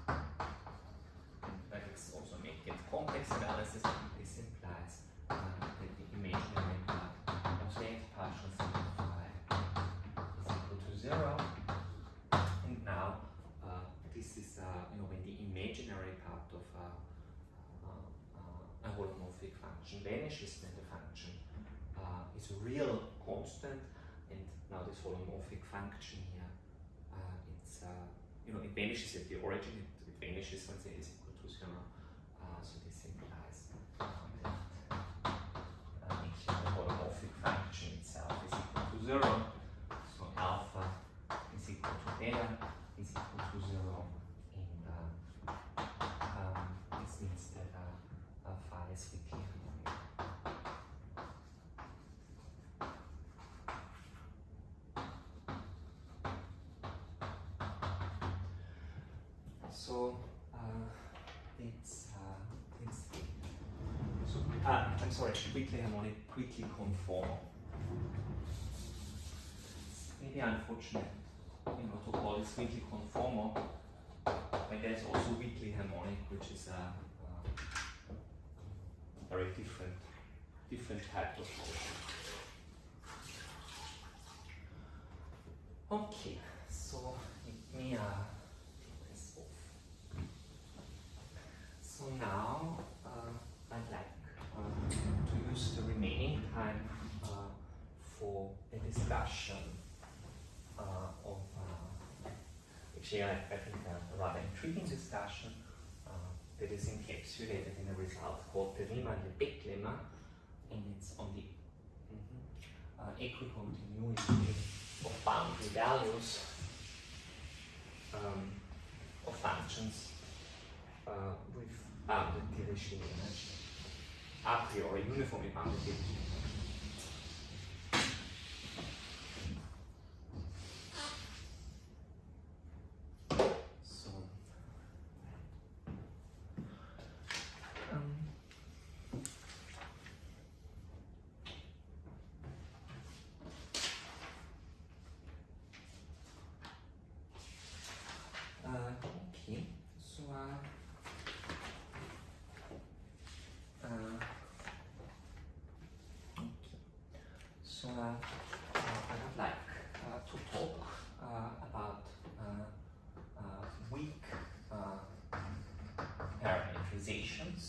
And that is also make it complex analysis. This implies uh, that the imaginary part of the partial simplify is equal to zero. And now uh, this is uh, you know when the imaginary part of uh, uh, a holomorphic function vanishes, then the function uh, is a real constant and now this holomorphic function here, uh, it's, uh, you know, it vanishes at the origin, it, it vanishes when z is equal to zero. Uh, so this implies um, that uh, the holomorphic function itself is equal to zero. So alpha is equal to beta is equal to zero. And uh, um, this means that uh, uh, phi is weakly harmonic. So uh, it's uh, it's so uh, I'm sorry, weakly harmonic, weakly conformal. Maybe unfortunate, you know, to call this weakly conformal, but there's also weakly harmonic, which is a, a very different different type of motion. Okay, so let me uh. So now uh, I'd like uh, to use the remaining time uh, for a discussion uh, of uh, actually I, I think a rather intriguing discussion uh, that is encapsulated in a result called the Riemann-Lebesgue lemma, and it's on the mhm, uh, equicontinuity of boundary values um, of functions uh, with bounded Dirichlet energy, a priori uniformly bounded Dirichlet energy. So, um, uh, okay, so uh, uh, okay. So uh, uh, I would like uh, to talk uh, about uh, uh, weak uh, parametrizations.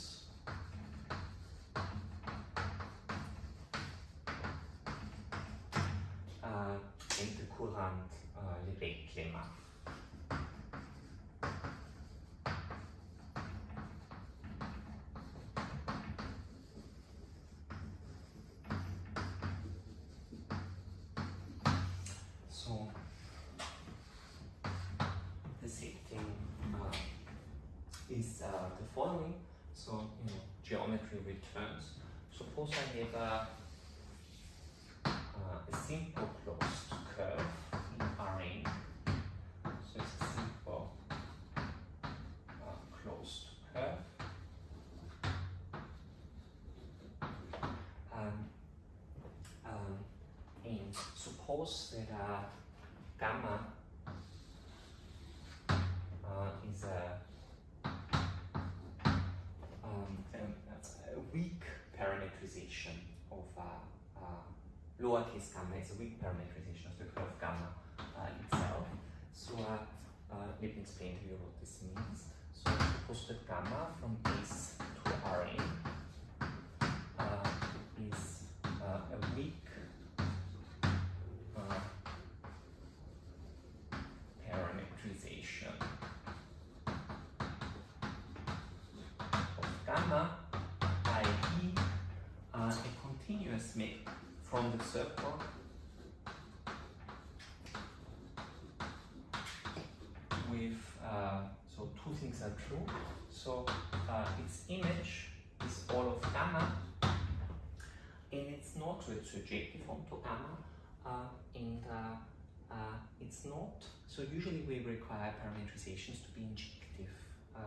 Uh, in the Courant uh, Lebesgue lemma. So the setting uh, is uh, the following. So you know geometry returns. Suppose I have a, uh, a simple closed curve in Rn. So it's a simple uh, closed curve. Um, um, and suppose that uh, gamma uh, is a, um, a, a weak parametrization of uh, uh, lowercase gamma is a weak parametrization of the curve gamma uh, itself. So let me explain to you what this means. So suppose that gamma from S to Rn is a weak from the circle with uh, so two things are true. So uh, its image is all of gamma, and it's not surjective onto gamma, uh, and uh, uh, it's not. So usually we require parametrizations to be injective. Uh,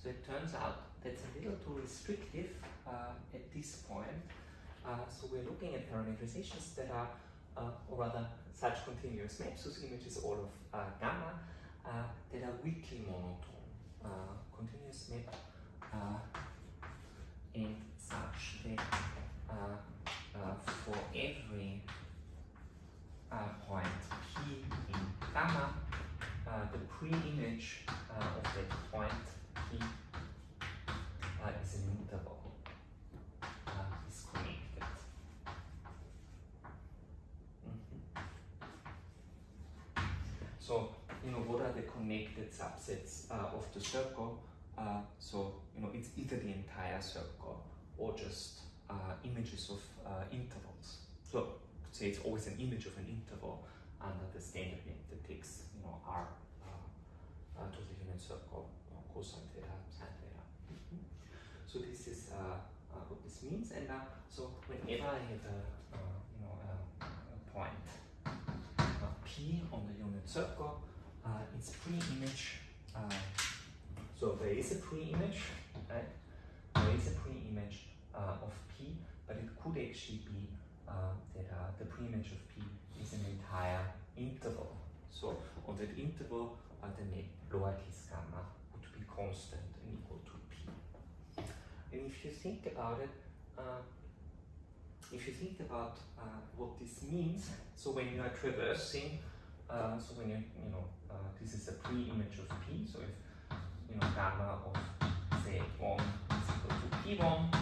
so it turns out that's a little too restrictive at this point. Uh, so we're looking at parameterizations that are, uh, or rather, such continuous maps whose image is all of uh, gamma uh, that are weakly monotone. Uh, continuous map uh, and such that for every point p in gamma, the pre-image of that point p is an interval, uh, is connected. Mhm. So, you know, are the subsets uh, of the circle? Uh, so, you know, it's either the entire circle or just uh, images of uh, intervals. So, say it's always an image of an interval under the standard map that takes, you know, R uh, to the unit circle, cosine theta, sine theta. Mhm. So this is uh, uh, what this means, and so whenever I have a uh, you know a, a point p on the unit circle, Uh, its pre-image. Uh, so there is a pre-image, right? There is a pre-image uh, of p, but it could actually be that the pre-image of p is an entire interval. So on that interval, the lowercase gamma would be constant and equal to p. And if you think about it, uh, if you think about uh, what this means, so when you are traversing, uh, so when you, you know, uh, this is a pre-image of P, so if, you know, gamma of say one is equal to P1,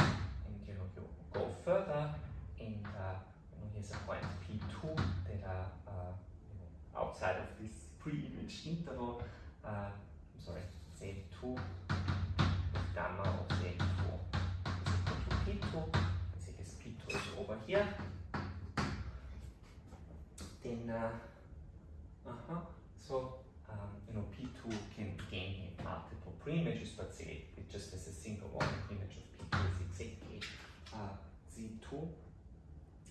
and you know, you go further, and uh, you know, here's a point P2 that are uh, you know, outside of this pre-image interval, I'm sorry, say two gamma of Z2 is equal to P2. I think as P2 is over here. Then, uh, uh-huh. So, um, you know, P2 can gain multiple preimages, but say it just as a single one image of P2 is exactly uh, Z2.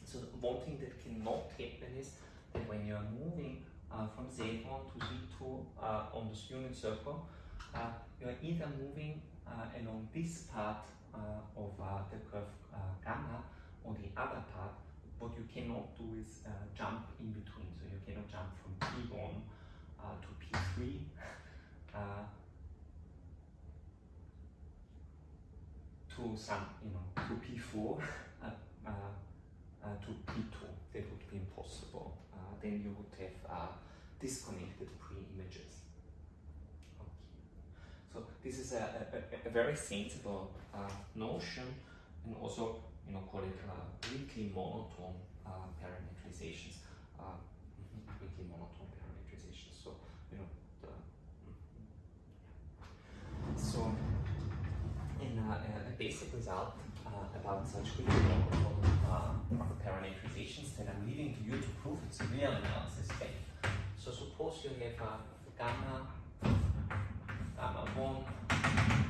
So one thing that cannot happen is that when you are moving uh, from Z1 to Z2 uh, on this unit circle, uh, you are either moving uh, along this part uh, of the curve gamma or the other part, what you cannot do is jump in between. So you cannot jump from P1 to P3 to some, you know, to P4 uh, uh, uh, to P2. That would be impossible. then you would have disconnected pre-images. So this is a, a, a very sensible uh, notion and also you know call it uh, weakly monotone uh, parametrizations. Uh, mm-hmm, weakly monotone parametrizations. So you know the mm-hmm. so in uh, a basic result uh, about such weakly monotone parametrizations that I'm leaving to you to prove it's a real analysis effect. So suppose you have a gamma gamma 1,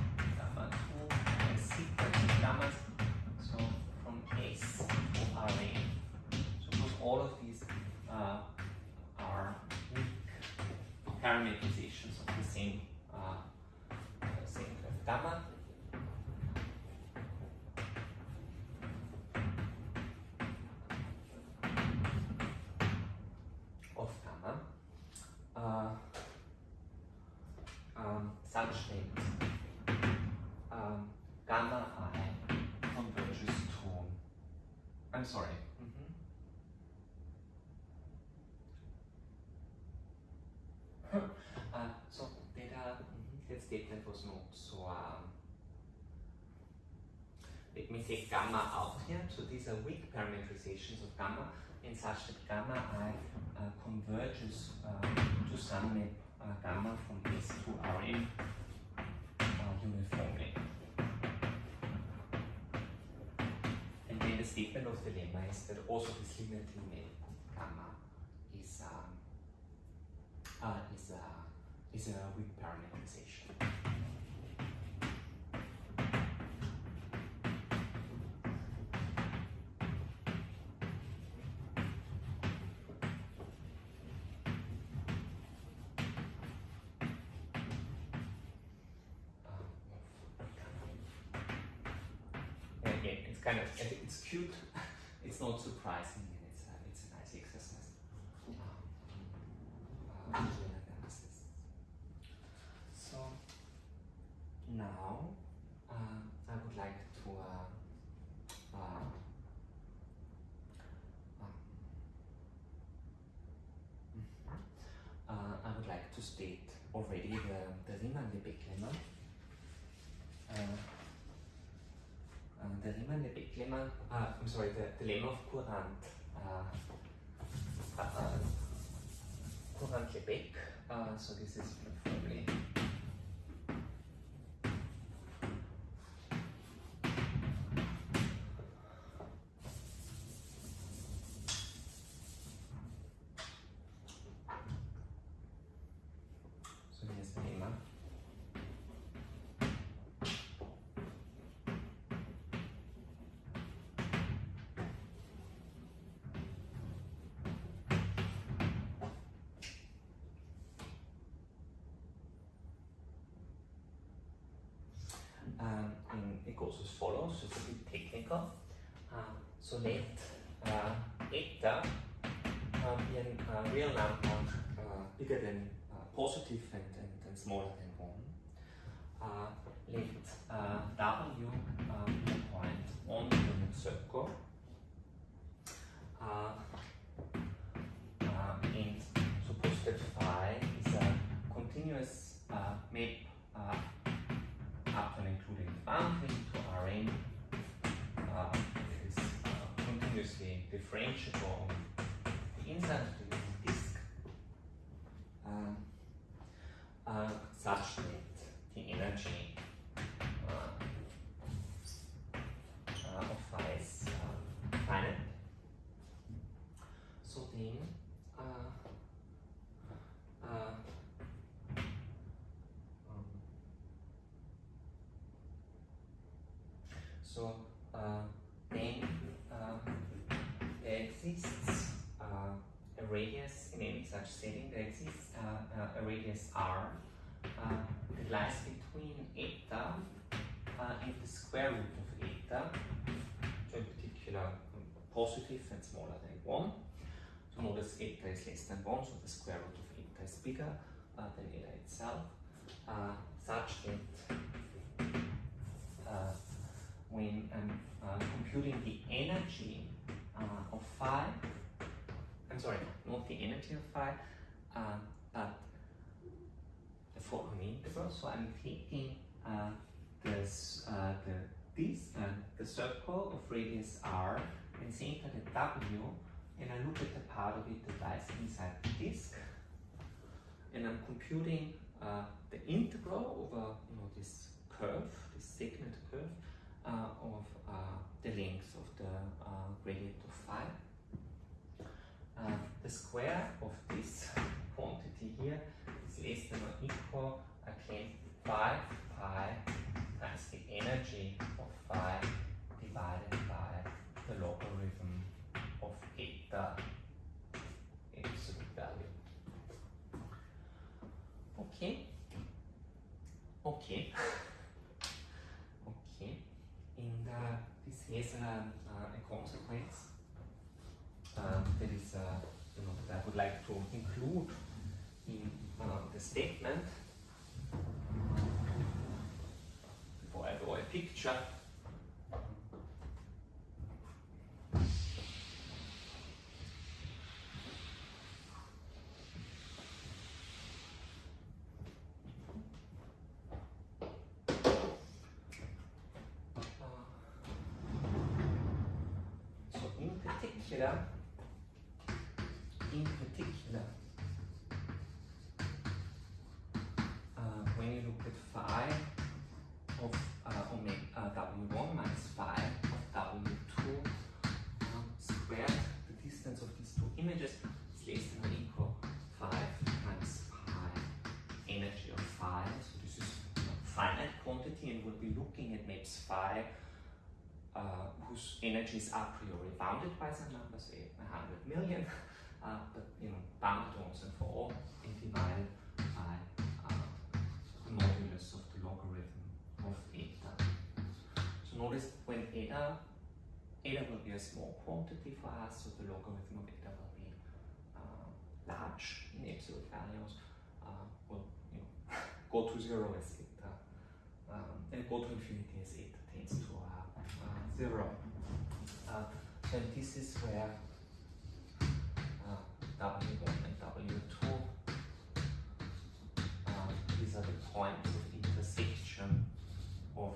all of these uh, are weak parametrizations of the same uh, same gamma. Of gamma. Uh, um, such that um, gamma i converges to, I'm sorry, mm -hmm. uh, so that, uh, that statement was not so. Um, let me take gamma out here. So these are weak parameterizations of gamma, in such that gamma i uh, converges uh, to some uh, gamma from S to Rn uh, uniformly. And then the statement of the lemma is that also this limiting map gamma is um, uh, is a is a weak parameterization. Kind of it's cute. It's not surprising, and it's a, it's a nice exercise. So now uh, I would like to uh, uh, um, mhm. uh, I would like to state already the the Riemann-Lebesgue lemma. Uh, uh, the Riemann-Lebesgue lemma, uh, I'm sorry, the, the lemma of Courant, uh, uh, uh, Courant-Lebesgue, uh, so this is probably it goes as follows, it's a bit technical. Uh, so let uh, eta uh, be a uh, real number uh, bigger than uh, positive and, and, and smaller than 1. Uh, let w be a point on the circle. Differentiable on the inside of the disk um, uh, such that the energy uh, uh, of is uh, finite. So then uh, uh, um, So uh, then uh, there exists uh, a radius in any such setting. There exists radius r uh, that lies between eta uh, and the square root of eta, so in particular um, positive and smaller than one. So notice eta is less than one, so the square root of eta is bigger uh, than eta itself, uh, such that when I'm uh, computing the energy of phi, I'm sorry, not the energy of phi, uh, but the following integral. So I'm taking uh, this, uh, the, this, uh, the circle of radius r and center the w, and I look at the part of it that lies inside the disk, and I'm computing uh, the integral over you know this curve, this segment curve, uh, of uh, the length of the gradient of phi. The square of this quantity here is than or equal, again, 5 pi times the energy of phi divided by the logarithm of eta absolute value. Okay. Okay. Okay. And uh, this has a, consequence um, that is, uh, you know, that I would like to include statement before I draw a picture. So in particular, images is less than or equal 5 times pi energy of phi. So this is a finite quantity and we'll be looking at maps phi uh, whose energy is a priori bounded by some number, say 100 million, uh, but you know, bounded once and for all, and divided by uh, the modulus of the logarithm of eta. So notice when eta, eta will be a small quantity for us, so the logarithm of eta will be uh, large in absolute values, uh, will you know, go to zero as eta, um, and go to infinity as it tends to uh, uh, zero. Uh, so this is where uh, W1 and W2 uh, these are the points of intersection of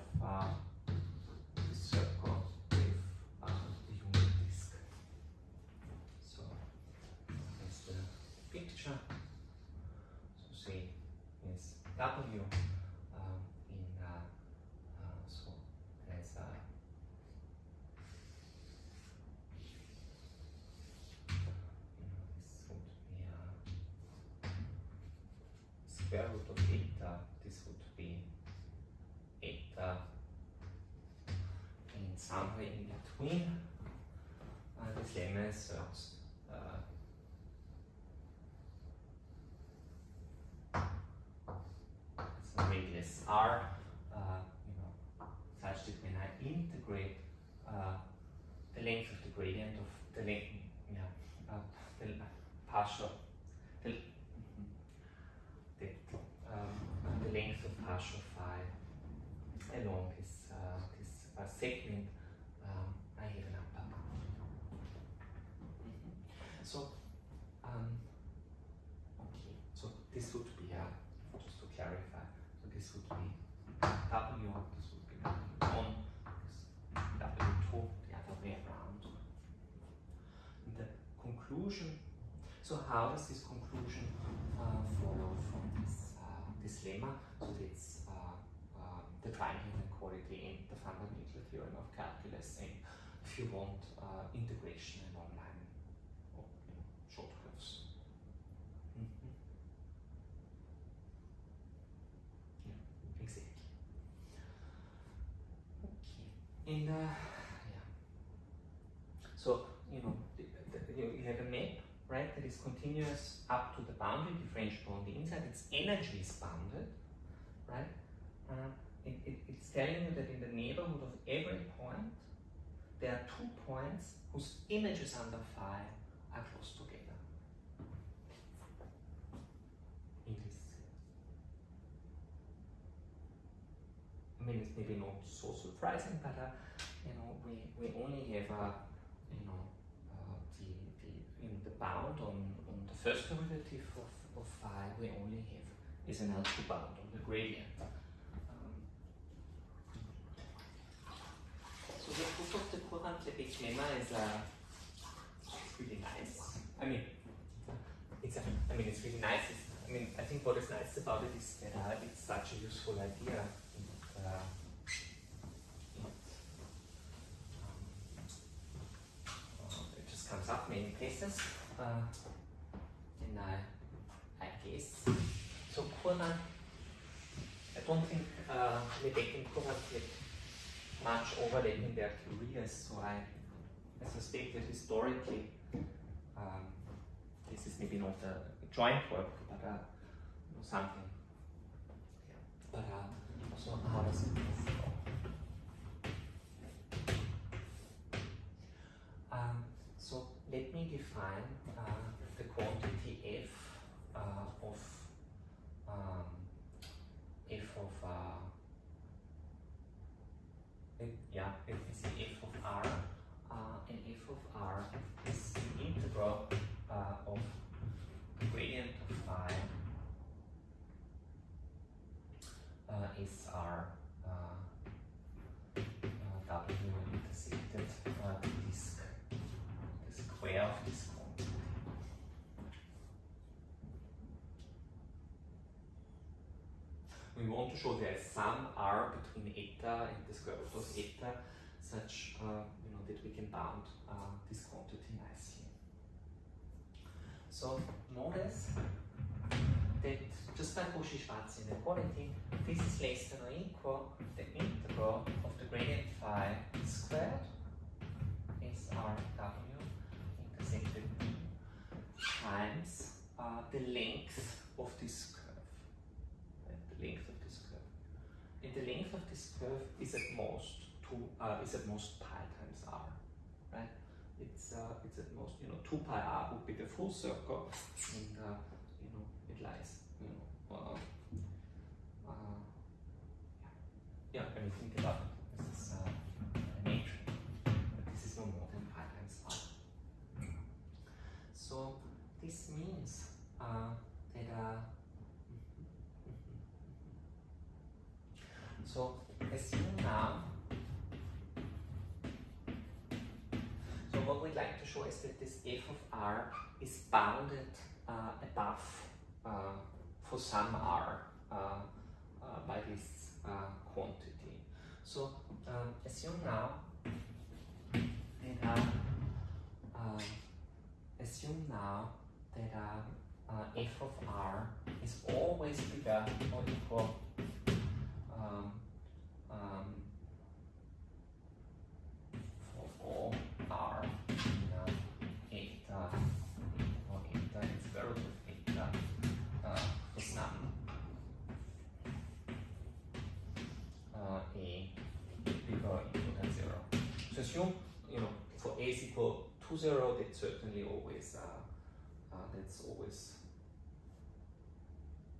square root of eta, this would be eta and somewhere in between uh, this lemma asserts uh, it's a radius r, uh, you know, such that when I integrate uh, the length of the gradient of the length, yeah, uh, the partial, the, the, um, the length of partial phi along this uh, this uh, segment, um, I have an upper bound. So, um, okay, so this would be, uh, just to clarify, so this would be W, this would be W1, this W2, the other way around. And the conclusion, so how does this conclusion uh, follow from this, uh, this lemma? So it's uh, uh, the triangle inequality in the fundamental theorem of calculus and if you want uh, integration along line or you know, short curves. Mhm. Yeah, exactly. Okay, and uh, yeah. So you know, the, the, you you have a map, is continuous up to the boundary differentiable on the inside. Its energy is bounded, right? Uh, it, it, it's telling you that in the neighborhood of every point, there are two points whose images under phi are close together. In this I mean, it's maybe not so surprising, but uh, you know, we, we only have uh, you know uh, the the in the bound on, on the first derivative of, of phi. We only have is an L2 bound on the gradient. So the proof of the Courant Lebesgue lemma is uh, really nice. I mean, it's a, I mean, it's really nice. It's, I mean, I think what is nice about it is that uh, it's such a useful idea. Uh, it, uh, it just comes up many places. Uh, and I, I guess. So Courant, I don't think uh, Lebesgue and Courant much overlap in their careers, so I, I suspect that historically um, this is maybe not a joint work, but uh, something. Yeah. But uh, so how does it let me define uh, the quantity f uh, of um, f of uh, it, yeah, it is the f of r, uh, and f of r is the integral uh, of the gradient of phi uh, is r uh, uh, w intersected uh, the disk, disk we want to show there is some r between eta and the square root of eta such uh, you know that we can bound uh, this quantity nicely. So notice that just by Cauchy-Schwarz inequality, this is less than or equal the integral of the gradient phi squared is rw intersected times uh, the length of this curve. Right? The length of this curve. And the length of this curve is at most two uh, is at most pi times r. Right? It's uh, it's at most you know two pi r would be the full circle, and uh, you know it lies you know uh, uh, yeah yeah when you think about it, is that this f of r is bounded uh, above uh, for some r uh, uh, by this uh, quantity. So um, assume now that uh, um, assume now that f of r is always bigger or equal um, um, Zero. that's certainly always, uh, uh, that's always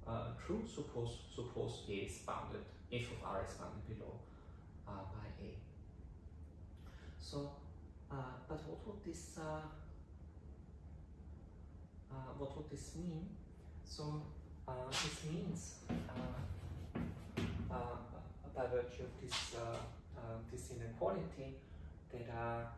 uh, true. Suppose, suppose A is bounded, f of r is bounded below by A. So, but what would this, what would this mean? So, this means by virtue of this, uh, uh, this inequality that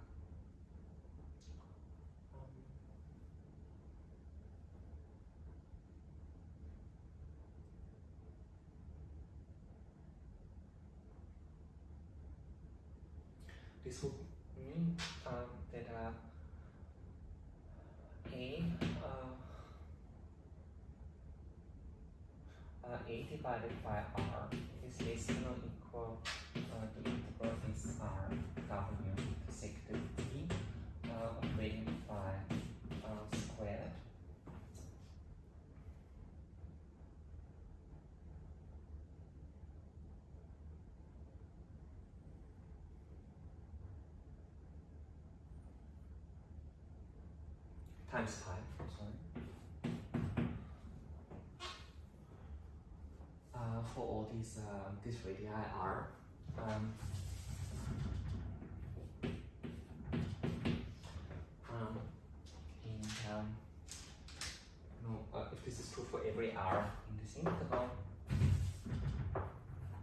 this would mean um, that uh, a uh, a divided by r is less than or equal the integral this r w intersected t uh, of gradient phi uh, squared times pi, sorry. Uh, for all these uh, these radii r. Um, um, and um, no, uh, if this is true for every r in this interval,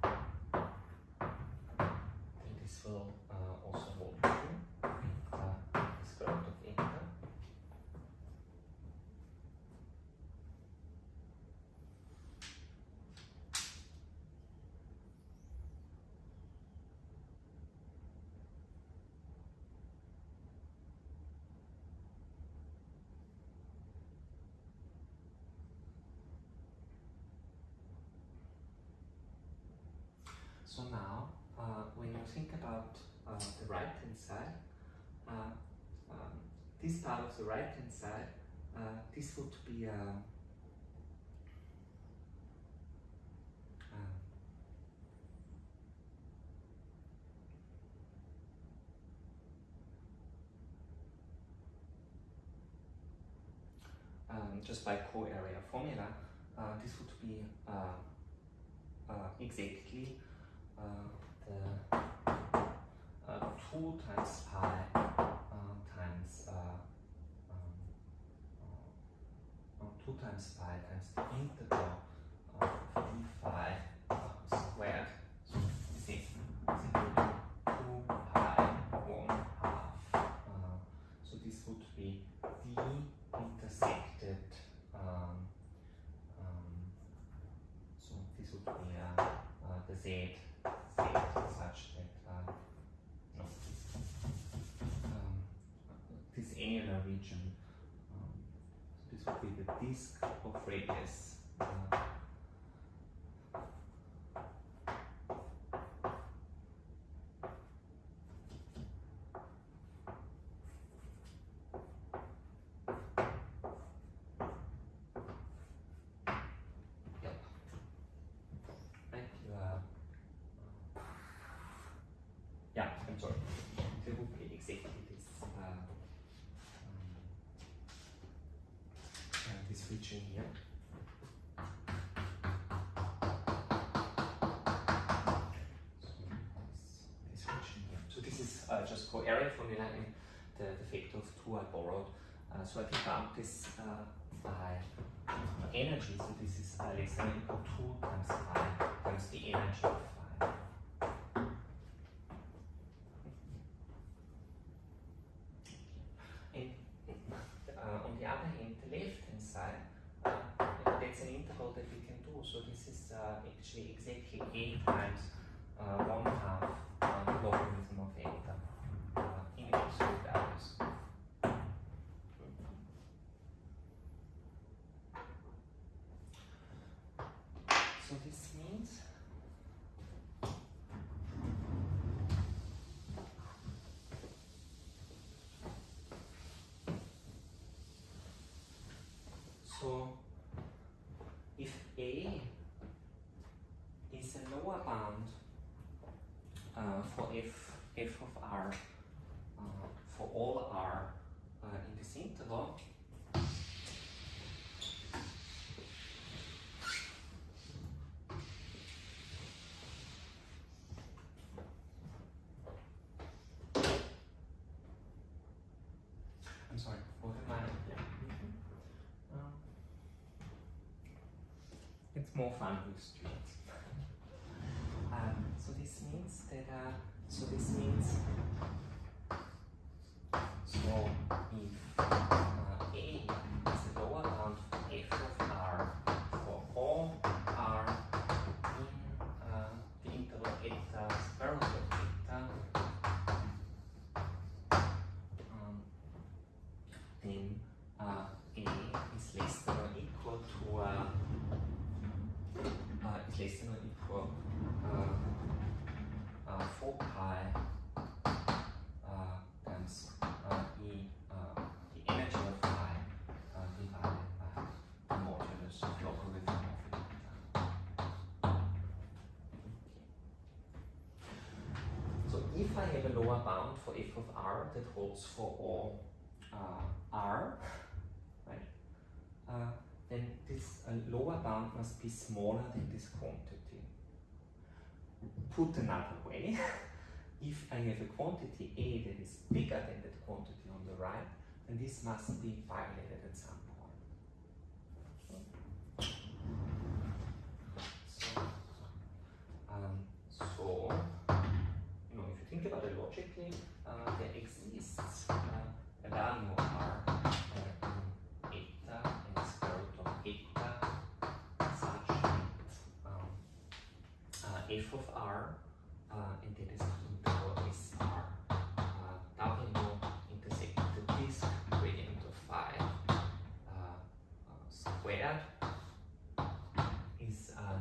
then this will uh, also hold true. Uh, the square root of eta. So now, uh, when you think about uh, the right. hand side, uh, um, this part of the right hand side, uh, this would be uh, um, um, just by co-area formula, uh, this would be uh, uh, exactly the uh, 2 times pi uh, times uh, um, uh, uh, 2 times pi times the integral of d phi uh, squared. So this is equal to 2 pi 1 half. Uh, so this would be d intersected um, um, so this would be uh, Z, Z such that uh, no, um, this annular region, um, this the of radius. Uh. Yeah, I'm sorry. There would be this. Uh, um, So this, is uh, just formula and the, the factor of 2 I borrowed. Uh, so I can count this uh, by energy, so this is uh, less than equal to 2 times phi times the energy of phi. And uh, on the other hand, the left hand side, uh, that's an interval that we can do. So this is uh, actually exactly a times uh, 1 half uh, logarithm of eta uh, in absolute values. So this means so if A is a lower bound uh, for f f of r uh, for all r uh, in this interval I'm sorry, what am I? Yeah. Um, it's more fun with students. Um, so this means that, uh, so this lower bound for f of r that holds for all uh, r, right, uh, then this lower bound must be smaller than this quantity. Put another way, if I have a quantity A that is bigger than that quantity on the right, then this must be violated at some point. F of r uh, and that is the interval is r uh, w intersect the disk gradient of phi uh, squared is uh,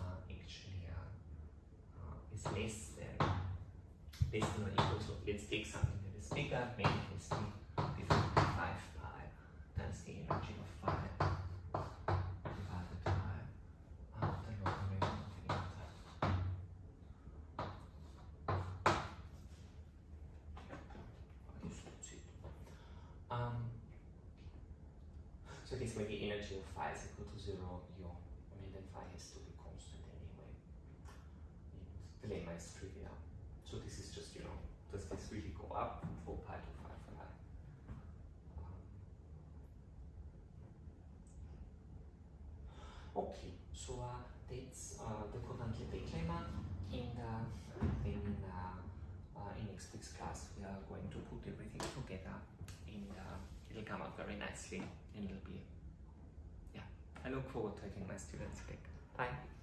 uh, actually uh, is less than less than or equal to let's take something that is bigger, maybe it is be 55 pi times the energy of phi divided by uh, the logarithm of eta. I guess that's it. Um, so this way the energy of phi is equal to zero, you, I mean then phi has to be constant anyway. And the lemma is trivial. So this is just, you know, does this really go up from 4 pi to 5 pi? Um, okay, so uh, that's uh, the Courant-Lebesgue lemma and uh, then uh, uh, in next week's class we are going to put everything together and uh, it'll come out very nicely and it'll be, yeah, I look forward to having my students back. Bye.